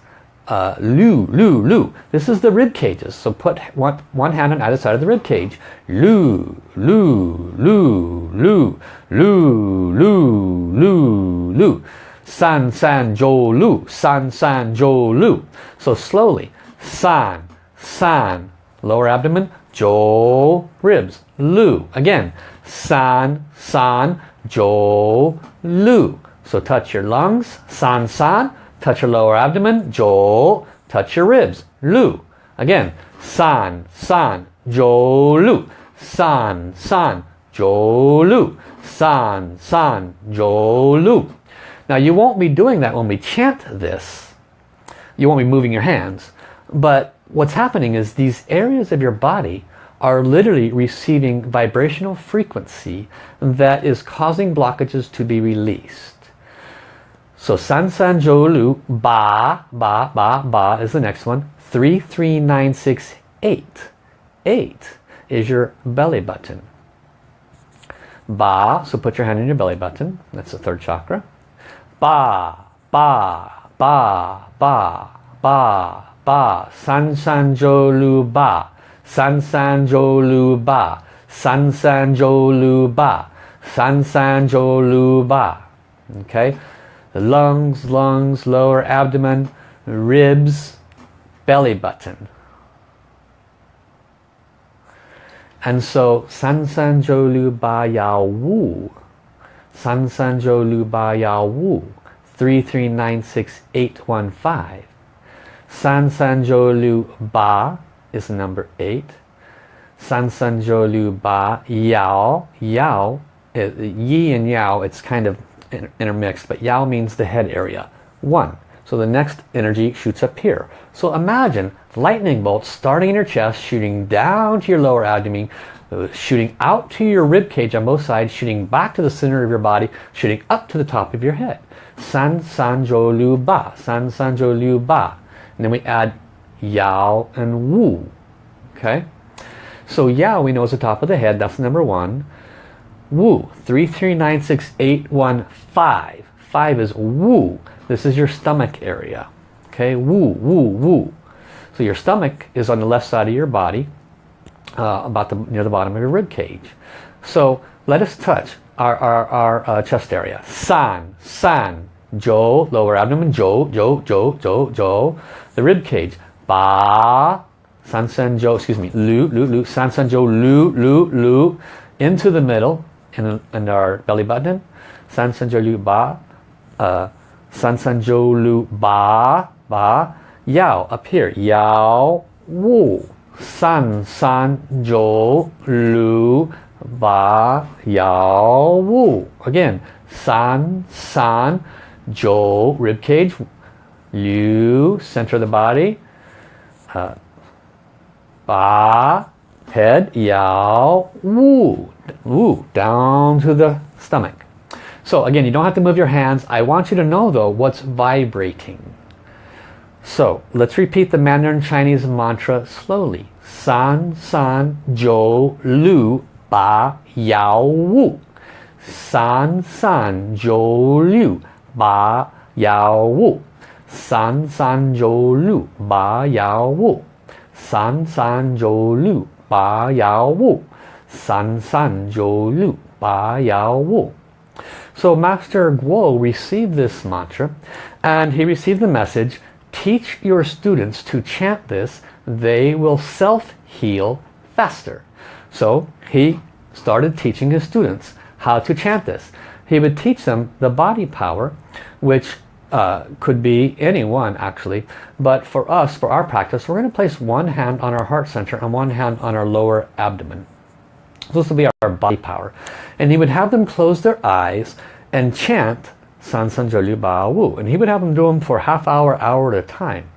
[SPEAKER 1] uh, Lu, Lu, Lu. This is the rib cages. So put one, one hand on either side of the rib cage. Lu, Lu, Lu, Lu, Lu, Lu, Lu, Lu. San San Jo, Lu, San San Jo, Lu. So slowly, San, San, lower abdomen, Jo, ribs, Lu. Again, San, San, Jo, Lu. So touch your lungs, San, San, touch your lower abdomen, Zhou, touch your ribs, Lu. Again, San, San, Zhou, Lu. San, San, jo, lu, San, San, jo, lu. Now you won't be doing that when we chant this. You won't be moving your hands. But what's happening is these areas of your body are literally receiving vibrational frequency that is causing blockages to be released. So San San Jolu Ba Ba Ba Ba is the next one. Three three nine six eight. Eight is your belly button. Ba, so put your hand in your belly button. That's the third chakra. Ba, ba, ba, ba, ba, ba. San San Jolu Ba. San San Jolu Ba. San San Jolu Ba. San San Jolu Ba. Okay? The lungs, lungs, lower abdomen, ribs, belly button. And so San San Jolu Ba Yao Wu. San San Jolu Ba Yao Wu. 3396815. San San Jolu Ba is number 8. San San Jolu Ba Yao. Yao, Yi and Yao, it's kind of intermixed, but Yao means the head area. 1. So the next energy shoots up here. So imagine lightning bolts starting in your chest, shooting down to your lower abdomen, uh, shooting out to your rib cage on both sides, shooting back to the center of your body, shooting up to the top of your head. San San Jo Lu Ba, San San Jo Lu Ba. And then we add Yao and Wu. Okay? So Yao we know is the top of the head, that's number one. Wu, 3396815. Five is Wu. This is your stomach area. Okay, Wu, Wu, Wu. So your stomach is on the left side of your body, uh, about the near the bottom of your rib cage. So let us touch our, our, our uh, chest area. San, San, Jo, lower abdomen, Jo, Jo, Jo, Jo, Jo. The rib cage. Ba, San San Jo, excuse me, Lu, Lu, Lu, San San Jo, Lu, Lu, Lu. Into the middle, in, in our belly button. San San Jo, Lu, Ba. Uh, San San Jo, Ba, Ba. Yao, up here. Yao, Wu. San, San, Jo, Lu, Ba, Yao, Wu. Again, San, San, Jo, rib cage, Liu, center of the body, uh, Ba, head, Yao, Wu, Wu, down to the stomach. So again, you don't have to move your hands. I want you to know though what's vibrating. So let's repeat the Mandarin Chinese mantra slowly. San, San, Jo, Lu, Ba, Yao, Wu. San, San, Jo, Lu, Ba, Yao, Wu. San, San, Jo, Lu, Ba, Yao, Wu. San, San, Jo, Lu, Ba, Yao, Wu. So Master Guo received this mantra and he received the message teach your students to chant this, they will self-heal faster. So he started teaching his students how to chant this. He would teach them the body power, which uh, could be anyone actually. But for us, for our practice, we're going to place one hand on our heart center and one hand on our lower abdomen. So this will be our body power. And he would have them close their eyes and chant San San Jolyu Ba Wu. And he would have them do them for half hour, hour at a time.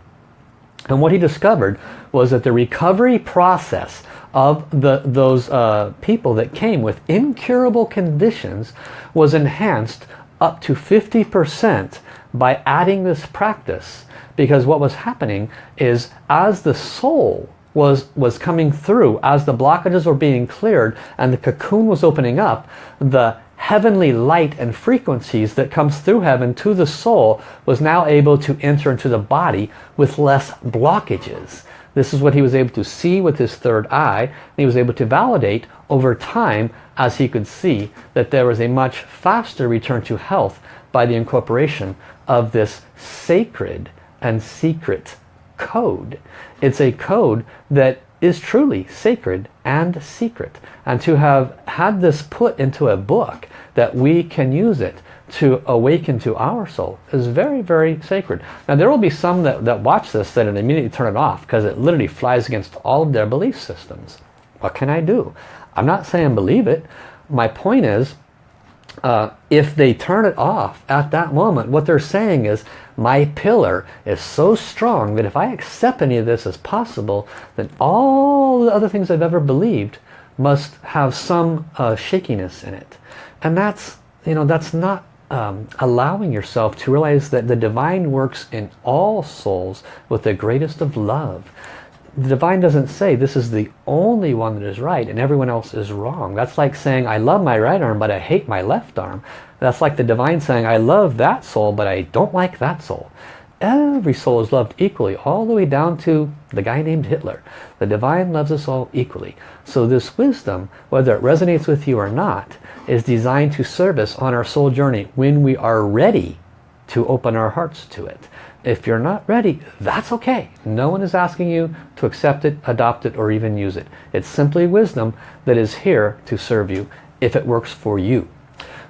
[SPEAKER 1] And what he discovered was that the recovery process of the, those uh, people that came with incurable conditions was enhanced up to 50% by adding this practice. Because what was happening is as the soul was, was coming through, as the blockages were being cleared and the cocoon was opening up, the heavenly light and frequencies that comes through heaven to the soul was now able to enter into the body with less blockages. This is what he was able to see with his third eye. And he was able to validate over time as he could see that there was a much faster return to health by the incorporation of this sacred and secret code. It's a code that is truly sacred and secret. And to have had this put into a book that we can use it to awaken to our soul is very, very sacred. Now there will be some that, that watch this that immediately turn it off because it literally flies against all of their belief systems. What can I do? I'm not saying believe it, my point is, uh, if they turn it off at that moment, what they're saying is, my pillar is so strong that if I accept any of this as possible, then all the other things I've ever believed must have some uh, shakiness in it. And that's, you know, that's not um, allowing yourself to realize that the divine works in all souls with the greatest of love. The divine doesn't say this is the only one that is right and everyone else is wrong. That's like saying I love my right arm but I hate my left arm. That's like the divine saying I love that soul but I don't like that soul. Every soul is loved equally all the way down to the guy named Hitler. The divine loves us all equally. So this wisdom, whether it resonates with you or not, is designed to serve us on our soul journey when we are ready to open our hearts to it. If you're not ready, that's okay. No one is asking you to accept it, adopt it, or even use it. It's simply wisdom that is here to serve you if it works for you.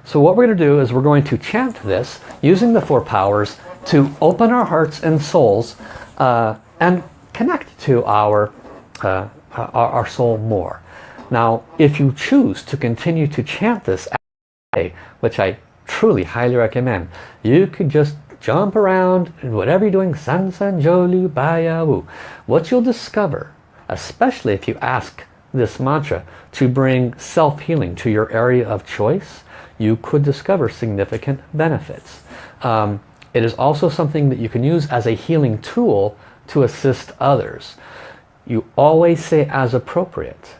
[SPEAKER 1] So what we're going to do is we're going to chant this using the four powers to open our hearts and souls uh, and connect to our, uh, our, our soul more. Now, if you choose to continue to chant this, which I truly highly recommend, you could just jump around and whatever you're doing, san san jolu baya wu. What you'll discover, especially if you ask this mantra to bring self-healing to your area of choice, you could discover significant benefits. Um, it is also something that you can use as a healing tool to assist others. You always say as appropriate.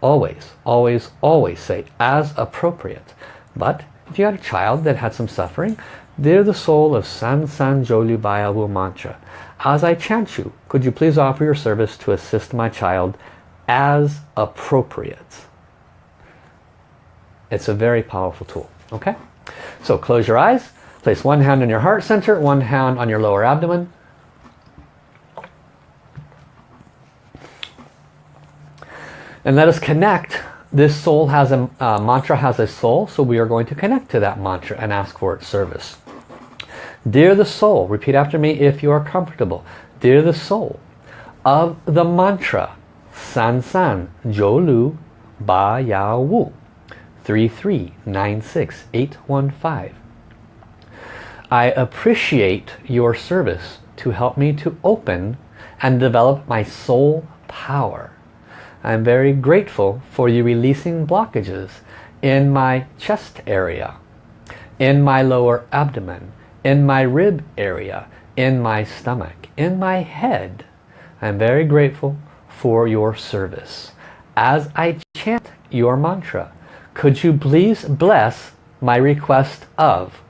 [SPEAKER 1] Always, always, always say as appropriate. But if you had a child that had some suffering, Dear the soul of San San Joli mantra, as I chant you, could you please offer your service to assist my child as appropriate? It's a very powerful tool. Okay? So close your eyes, place one hand on your heart center, one hand on your lower abdomen, And let us connect. This soul has a uh, mantra has a soul, so we are going to connect to that mantra and ask for its service. Dear the soul, repeat after me if you are comfortable. Dear the soul of the mantra San San Jolu Ba Ya Wu 3396815. I appreciate your service to help me to open and develop my soul power. I'm very grateful for you releasing blockages in my chest area, in my lower abdomen, in my rib area, in my stomach, in my head. I'm very grateful for your service. As I chant your mantra, could you please bless my request of,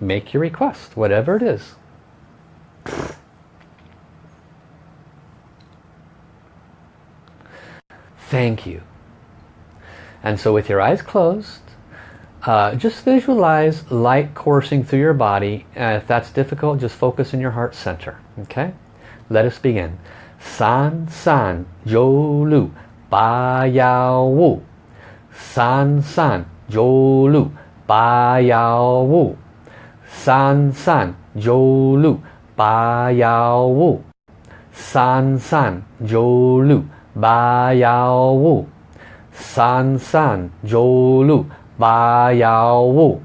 [SPEAKER 1] make your request, whatever it is. Thank you. And so with your eyes closed, uh, just visualize light coursing through your body. Uh, if that's difficult, just focus in your heart center. Okay? Let us begin. San San Jo Lu Ba Yao Wu. San San Jo Lu Ba Yao Wu. San San Jo Lu Ba Yao Wu. San San Jo Lu ba yao wu san san zhou lu ba yao wu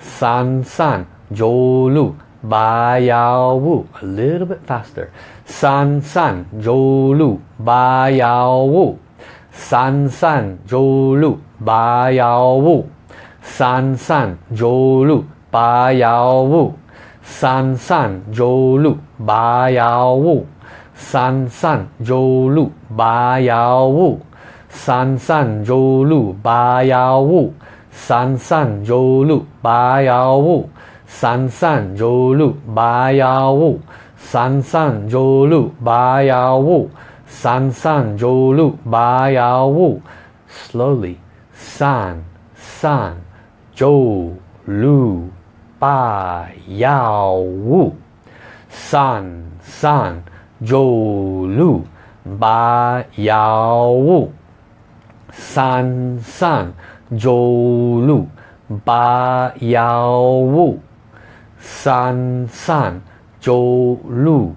[SPEAKER 1] san san zhou lu ba yao wu a little bit faster san san zhou lu ba yao wu san san zhou lu ba yao wu san san zhou lu ba yao wu san san zhou lu ba yao wu 三三周路八幺五， 三三周路八幺五，三三周路八幺五，三三周路八幺五，三三周路八幺五，三三周路八幺五。三三周路八幺五，三三。走路，八幺五，三三走路，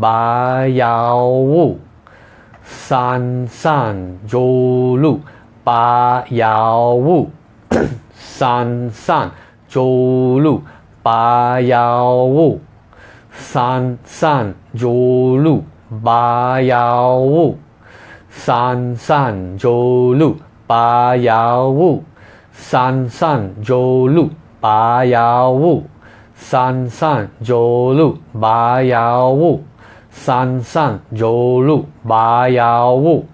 [SPEAKER 1] 八幺五，三三走路，八幺五，三三走路，八幺五，三三走路，八幺五，三三走路。八幺五三三九六八幺五三三九六八幺五三三九六八幺五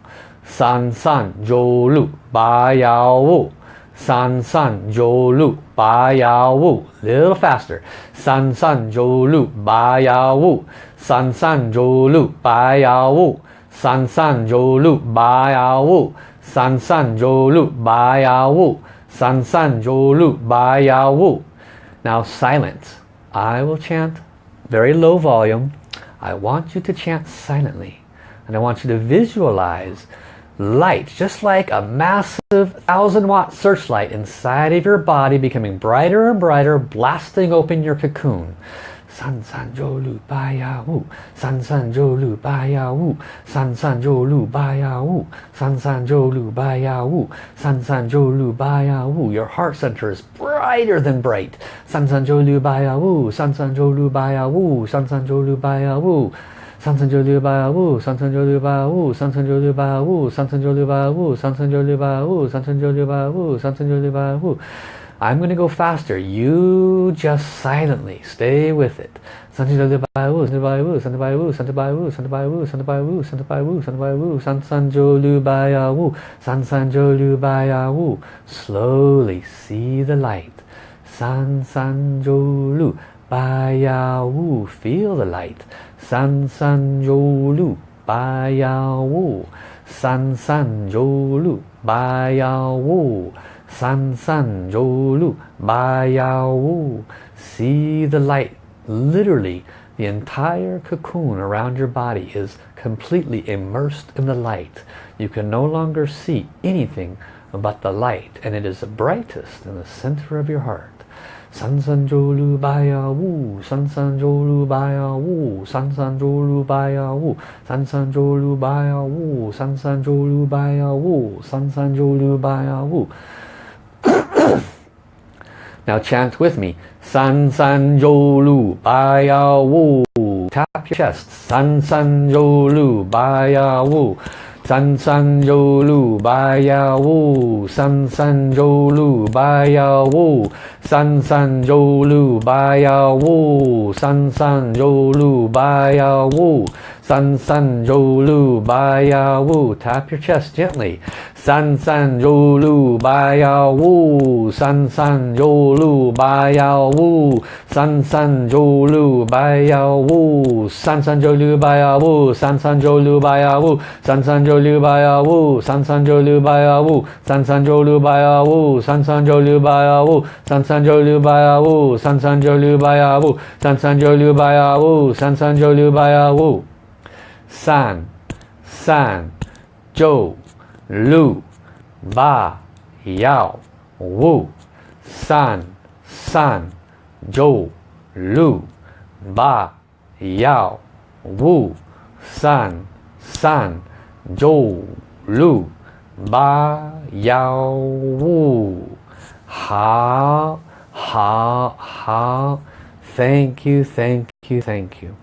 [SPEAKER 1] 三三九六八幺五三三九六八幺五 little faster 三三九六八幺五三三九六八幺五三三九六八幺五。San san zhou lu ba yao wu san san zhou lu ba yao wu now silent. I will chant very low volume. I want you to chant silently. And I want you to visualize light just like a massive thousand watt searchlight inside of your body becoming brighter and brighter blasting open your cocoon 三三九六八呀五，三三九六八呀五，三三九六八呀五，三三九六八呀五，三三九六八呀五。Your heart center is brighter than bright. 三三九六八呀五，三三九六八呀五，三三九六八呀五。三三九六八五，三三九六八五，三三九六八五，三三九六八五，三三九六八五，三三九六八五，三三九六八五。I'm going to go faster. You just silently stay with it. Sanjay Bayu, Sanjay Bayu, Sanjay San Sanjay Bayu, Sanjay Bayu, Sanjay Bayu, Sanjay Bayu, Sanjay Bayu, San Sanjolu Bayu, San Sanjolu Bayu. Slowly see the light. San Sanjolu Bayu. Feel the light. San Sanjolu Bayu. San Sanjolu Wu. San San Jolu Wu, See the light. Literally, the entire cocoon around your body is completely immersed in the light. You can no longer see anything but the light, and it is brightest in the center of your heart. San San Jolu Baya Wu, San San Jolu Baya Wu, San San Jolu Baya Wu, San San Jolu Baya Wu, San San Jolu Baya Wu, San San Jolu Baya Wu. San, san, wu. Now chant with me. San San Jolu Baya Wu. Tap your chest. San San Jolu Baya Wu. San San Jolu Baya Wu. San San Jolu Baya Wu. San San Jolu Baya Wu. San San Jolu Baya Wu. San San ba ya wu. Tap your chest gently. San San Jolu Baya Woo. San San Jolu Baya Woo. San San Jolu Baya Woo. San San Jolu Baya Woo. San San Jolu Baya Woo. San San ba ya wu. San San Jolu Baya Woo. San San Jolu Baya Woo. San San Jolu Baya Woo. San San Jolu Baya Woo. San San Jolu Baya Woo. San San Jolu Baya Woo. San San ba ya wu san, san, zhou, lu, ba, yao, wu, san, san, zhou, lu, ba, yao, wu, san, san, zhou, lu, ba, yao, wu. Ha, ha, ha. Thank you, thank you, thank you.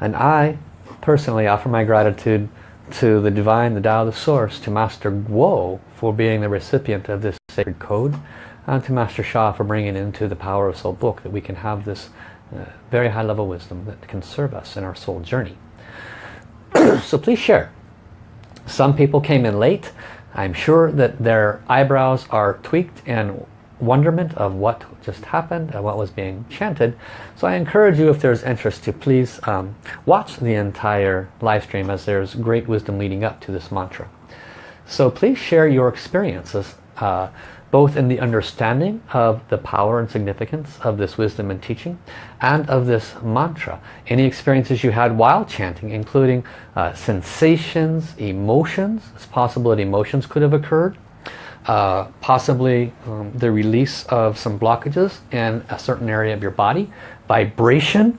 [SPEAKER 1] And I personally offer my gratitude to the Divine, the Tao, the Source, to Master Guo for being the recipient of this sacred code, and to Master Sha for bringing into the Power of Soul book that we can have this uh, very high level wisdom that can serve us in our soul journey. so please share. Some people came in late. I'm sure that their eyebrows are tweaked and wonderment of what just happened and what was being chanted. So I encourage you if there's interest to please um, watch the entire live stream as there's great wisdom leading up to this mantra. So please share your experiences uh, both in the understanding of the power and significance of this wisdom and teaching and of this mantra. Any experiences you had while chanting including uh, sensations, emotions. It's possible that emotions could have occurred uh, possibly um, the release of some blockages in a certain area of your body, vibration,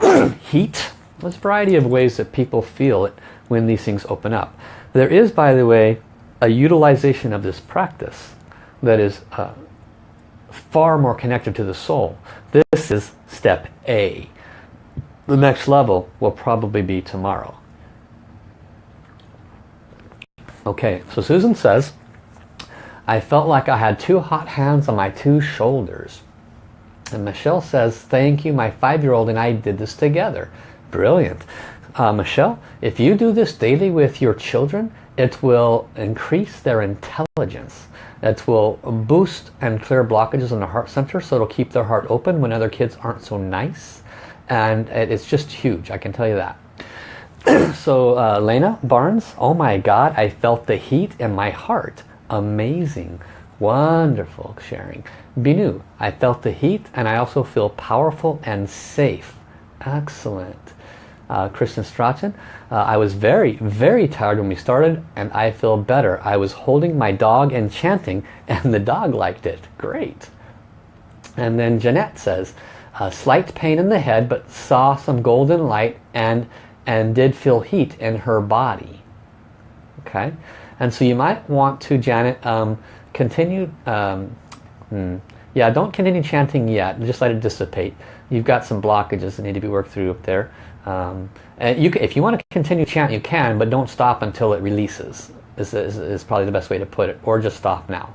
[SPEAKER 1] heat. There's a variety of ways that people feel it when these things open up. There is, by the way, a utilization of this practice that is uh, far more connected to the soul. This is step A. The next level will probably be tomorrow. Okay, so Susan says, I felt like I had two hot hands on my two shoulders. And Michelle says, thank you, my five-year-old and I did this together. Brilliant. Uh, Michelle, if you do this daily with your children, it will increase their intelligence. It will boost and clear blockages in the heart center so it'll keep their heart open when other kids aren't so nice. And it's just huge, I can tell you that. so uh, Lena Barnes, oh my God, I felt the heat in my heart. Amazing. Wonderful sharing. Binu, I felt the heat and I also feel powerful and safe. Excellent. Uh, Kristen Strachan, uh, I was very, very tired when we started and I feel better. I was holding my dog and chanting and the dog liked it. Great. And then Jeanette says, a slight pain in the head but saw some golden light and, and did feel heat in her body. Okay. And so you might want to, Janet, um, continue, um, hmm, yeah, don't continue chanting yet. Just let it dissipate. You've got some blockages that need to be worked through up there. Um, and you, if you want to continue chanting, you can, but don't stop until it releases. Is, is, is probably the best way to put it. Or just stop now.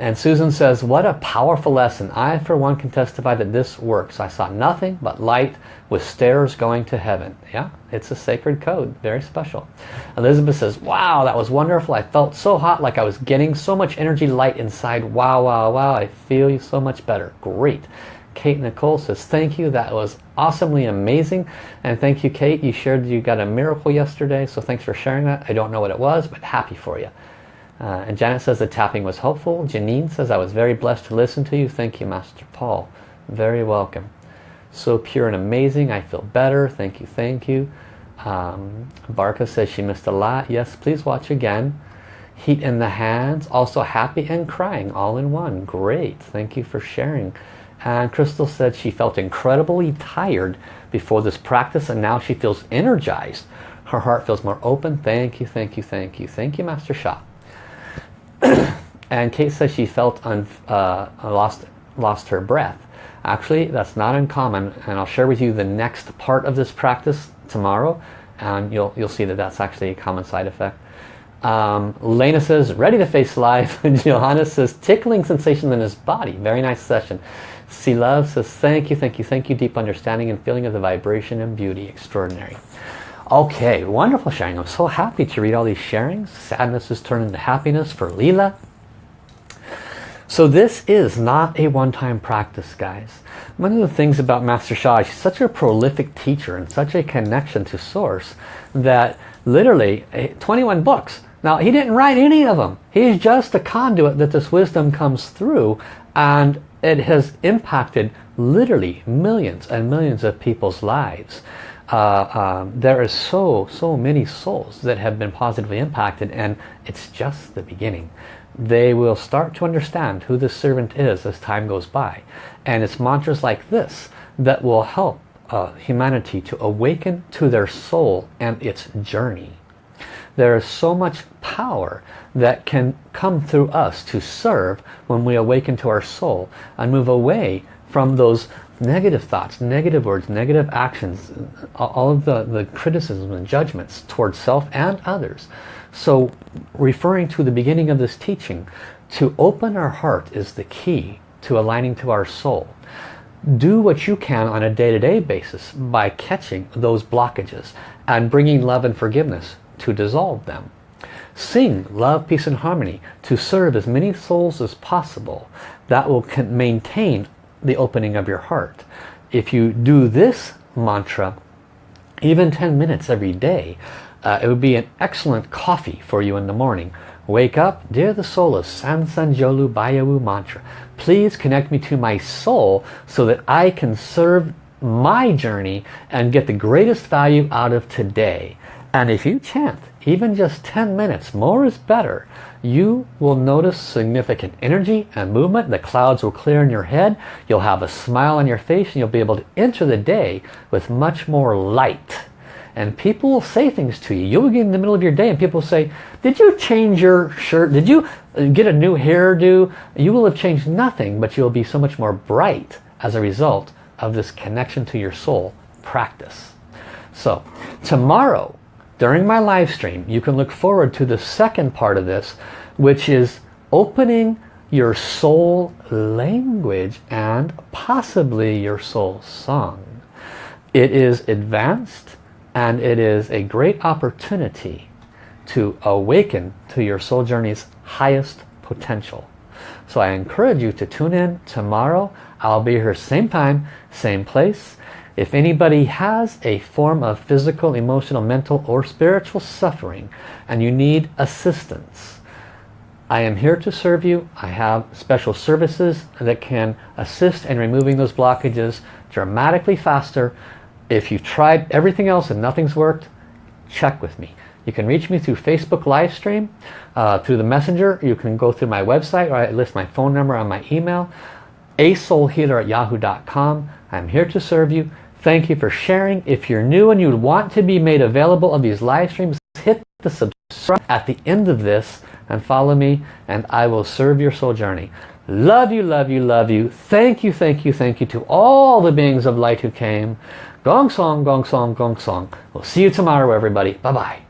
[SPEAKER 1] And Susan says, what a powerful lesson. I, for one, can testify that this works. I saw nothing but light with stairs going to heaven. Yeah, it's a sacred code. Very special. Elizabeth says, wow, that was wonderful. I felt so hot like I was getting so much energy light inside. Wow, wow, wow. I feel so much better. Great. Kate Nicole says, thank you. That was awesomely amazing. And thank you, Kate. You shared you got a miracle yesterday. So thanks for sharing that. I don't know what it was, but happy for you. Uh, and Janet says the tapping was helpful. Janine says I was very blessed to listen to you. Thank you, Master Paul. Very welcome. So pure and amazing. I feel better. Thank you, thank you. Um, Barca says she missed a lot. Yes, please watch again. Heat in the hands. Also happy and crying all in one. Great. Thank you for sharing. And Crystal said she felt incredibly tired before this practice and now she feels energized. Her heart feels more open. Thank you, thank you, thank you. Thank you, Master Sha. and Kate says she felt un, uh, lost, lost her breath. Actually, that's not uncommon, and I'll share with you the next part of this practice tomorrow, and you'll, you'll see that that's actually a common side effect. Um, Lena says, ready to face life. Johanna says, tickling sensation in his body. Very nice session. C Love says, thank you, thank you, thank you. Deep understanding and feeling of the vibration and beauty. Extraordinary. Okay, wonderful sharing. I'm so happy to read all these sharings. Sadness has turned into happiness for Leela. So this is not a one-time practice, guys. One of the things about Master Sha, he's such a prolific teacher and such a connection to Source that literally eh, 21 books. Now, he didn't write any of them. He's just a conduit that this wisdom comes through and it has impacted literally millions and millions of people's lives uh, um, there are so, so many souls that have been positively impacted and it's just the beginning. They will start to understand who the servant is as time goes by. And it's mantras like this that will help uh, humanity to awaken to their soul and its journey. There is so much power that can come through us to serve when we awaken to our soul and move away from those negative thoughts, negative words, negative actions, all of the, the criticisms and judgments towards self and others. So referring to the beginning of this teaching, to open our heart is the key to aligning to our soul. Do what you can on a day-to-day -day basis by catching those blockages and bringing love and forgiveness to dissolve them. Sing love, peace and harmony to serve as many souls as possible. That will maintain the opening of your heart. If you do this mantra, even 10 minutes every day, uh, it would be an excellent coffee for you in the morning. Wake up, dear the soul of San Sanjolu Bayawu mantra. Please connect me to my soul so that I can serve my journey and get the greatest value out of today. And if you chant even just 10 minutes, more is better, you will notice significant energy and movement. The clouds will clear in your head. You'll have a smile on your face and you'll be able to enter the day with much more light. and people will say things to you. You'll get in the middle of your day and people say, did you change your shirt? Did you uh, get a new hairdo? You will have changed nothing, but you'll be so much more bright as a result of this connection to your soul practice. So tomorrow, during my live stream, you can look forward to the second part of this, which is opening your soul language and possibly your soul song. It is advanced and it is a great opportunity to awaken to your soul journey's highest potential. So I encourage you to tune in tomorrow. I'll be here same time, same place. If anybody has a form of physical, emotional, mental or spiritual suffering and you need assistance, I am here to serve you. I have special services that can assist in removing those blockages dramatically faster. If you've tried everything else and nothing's worked, check with me. You can reach me through Facebook live stream, uh, through the messenger. You can go through my website or I list my phone number on my email. asoulhealer at yahoo.com. I'm here to serve you. Thank you for sharing. If you're new and you want to be made available of these live streams, hit the subscribe at the end of this and follow me and I will serve your soul journey. Love you, love you, love you. Thank you, thank you, thank you to all the beings of light who came. Gong song, gong song, gong song. We'll see you tomorrow everybody. Bye-bye.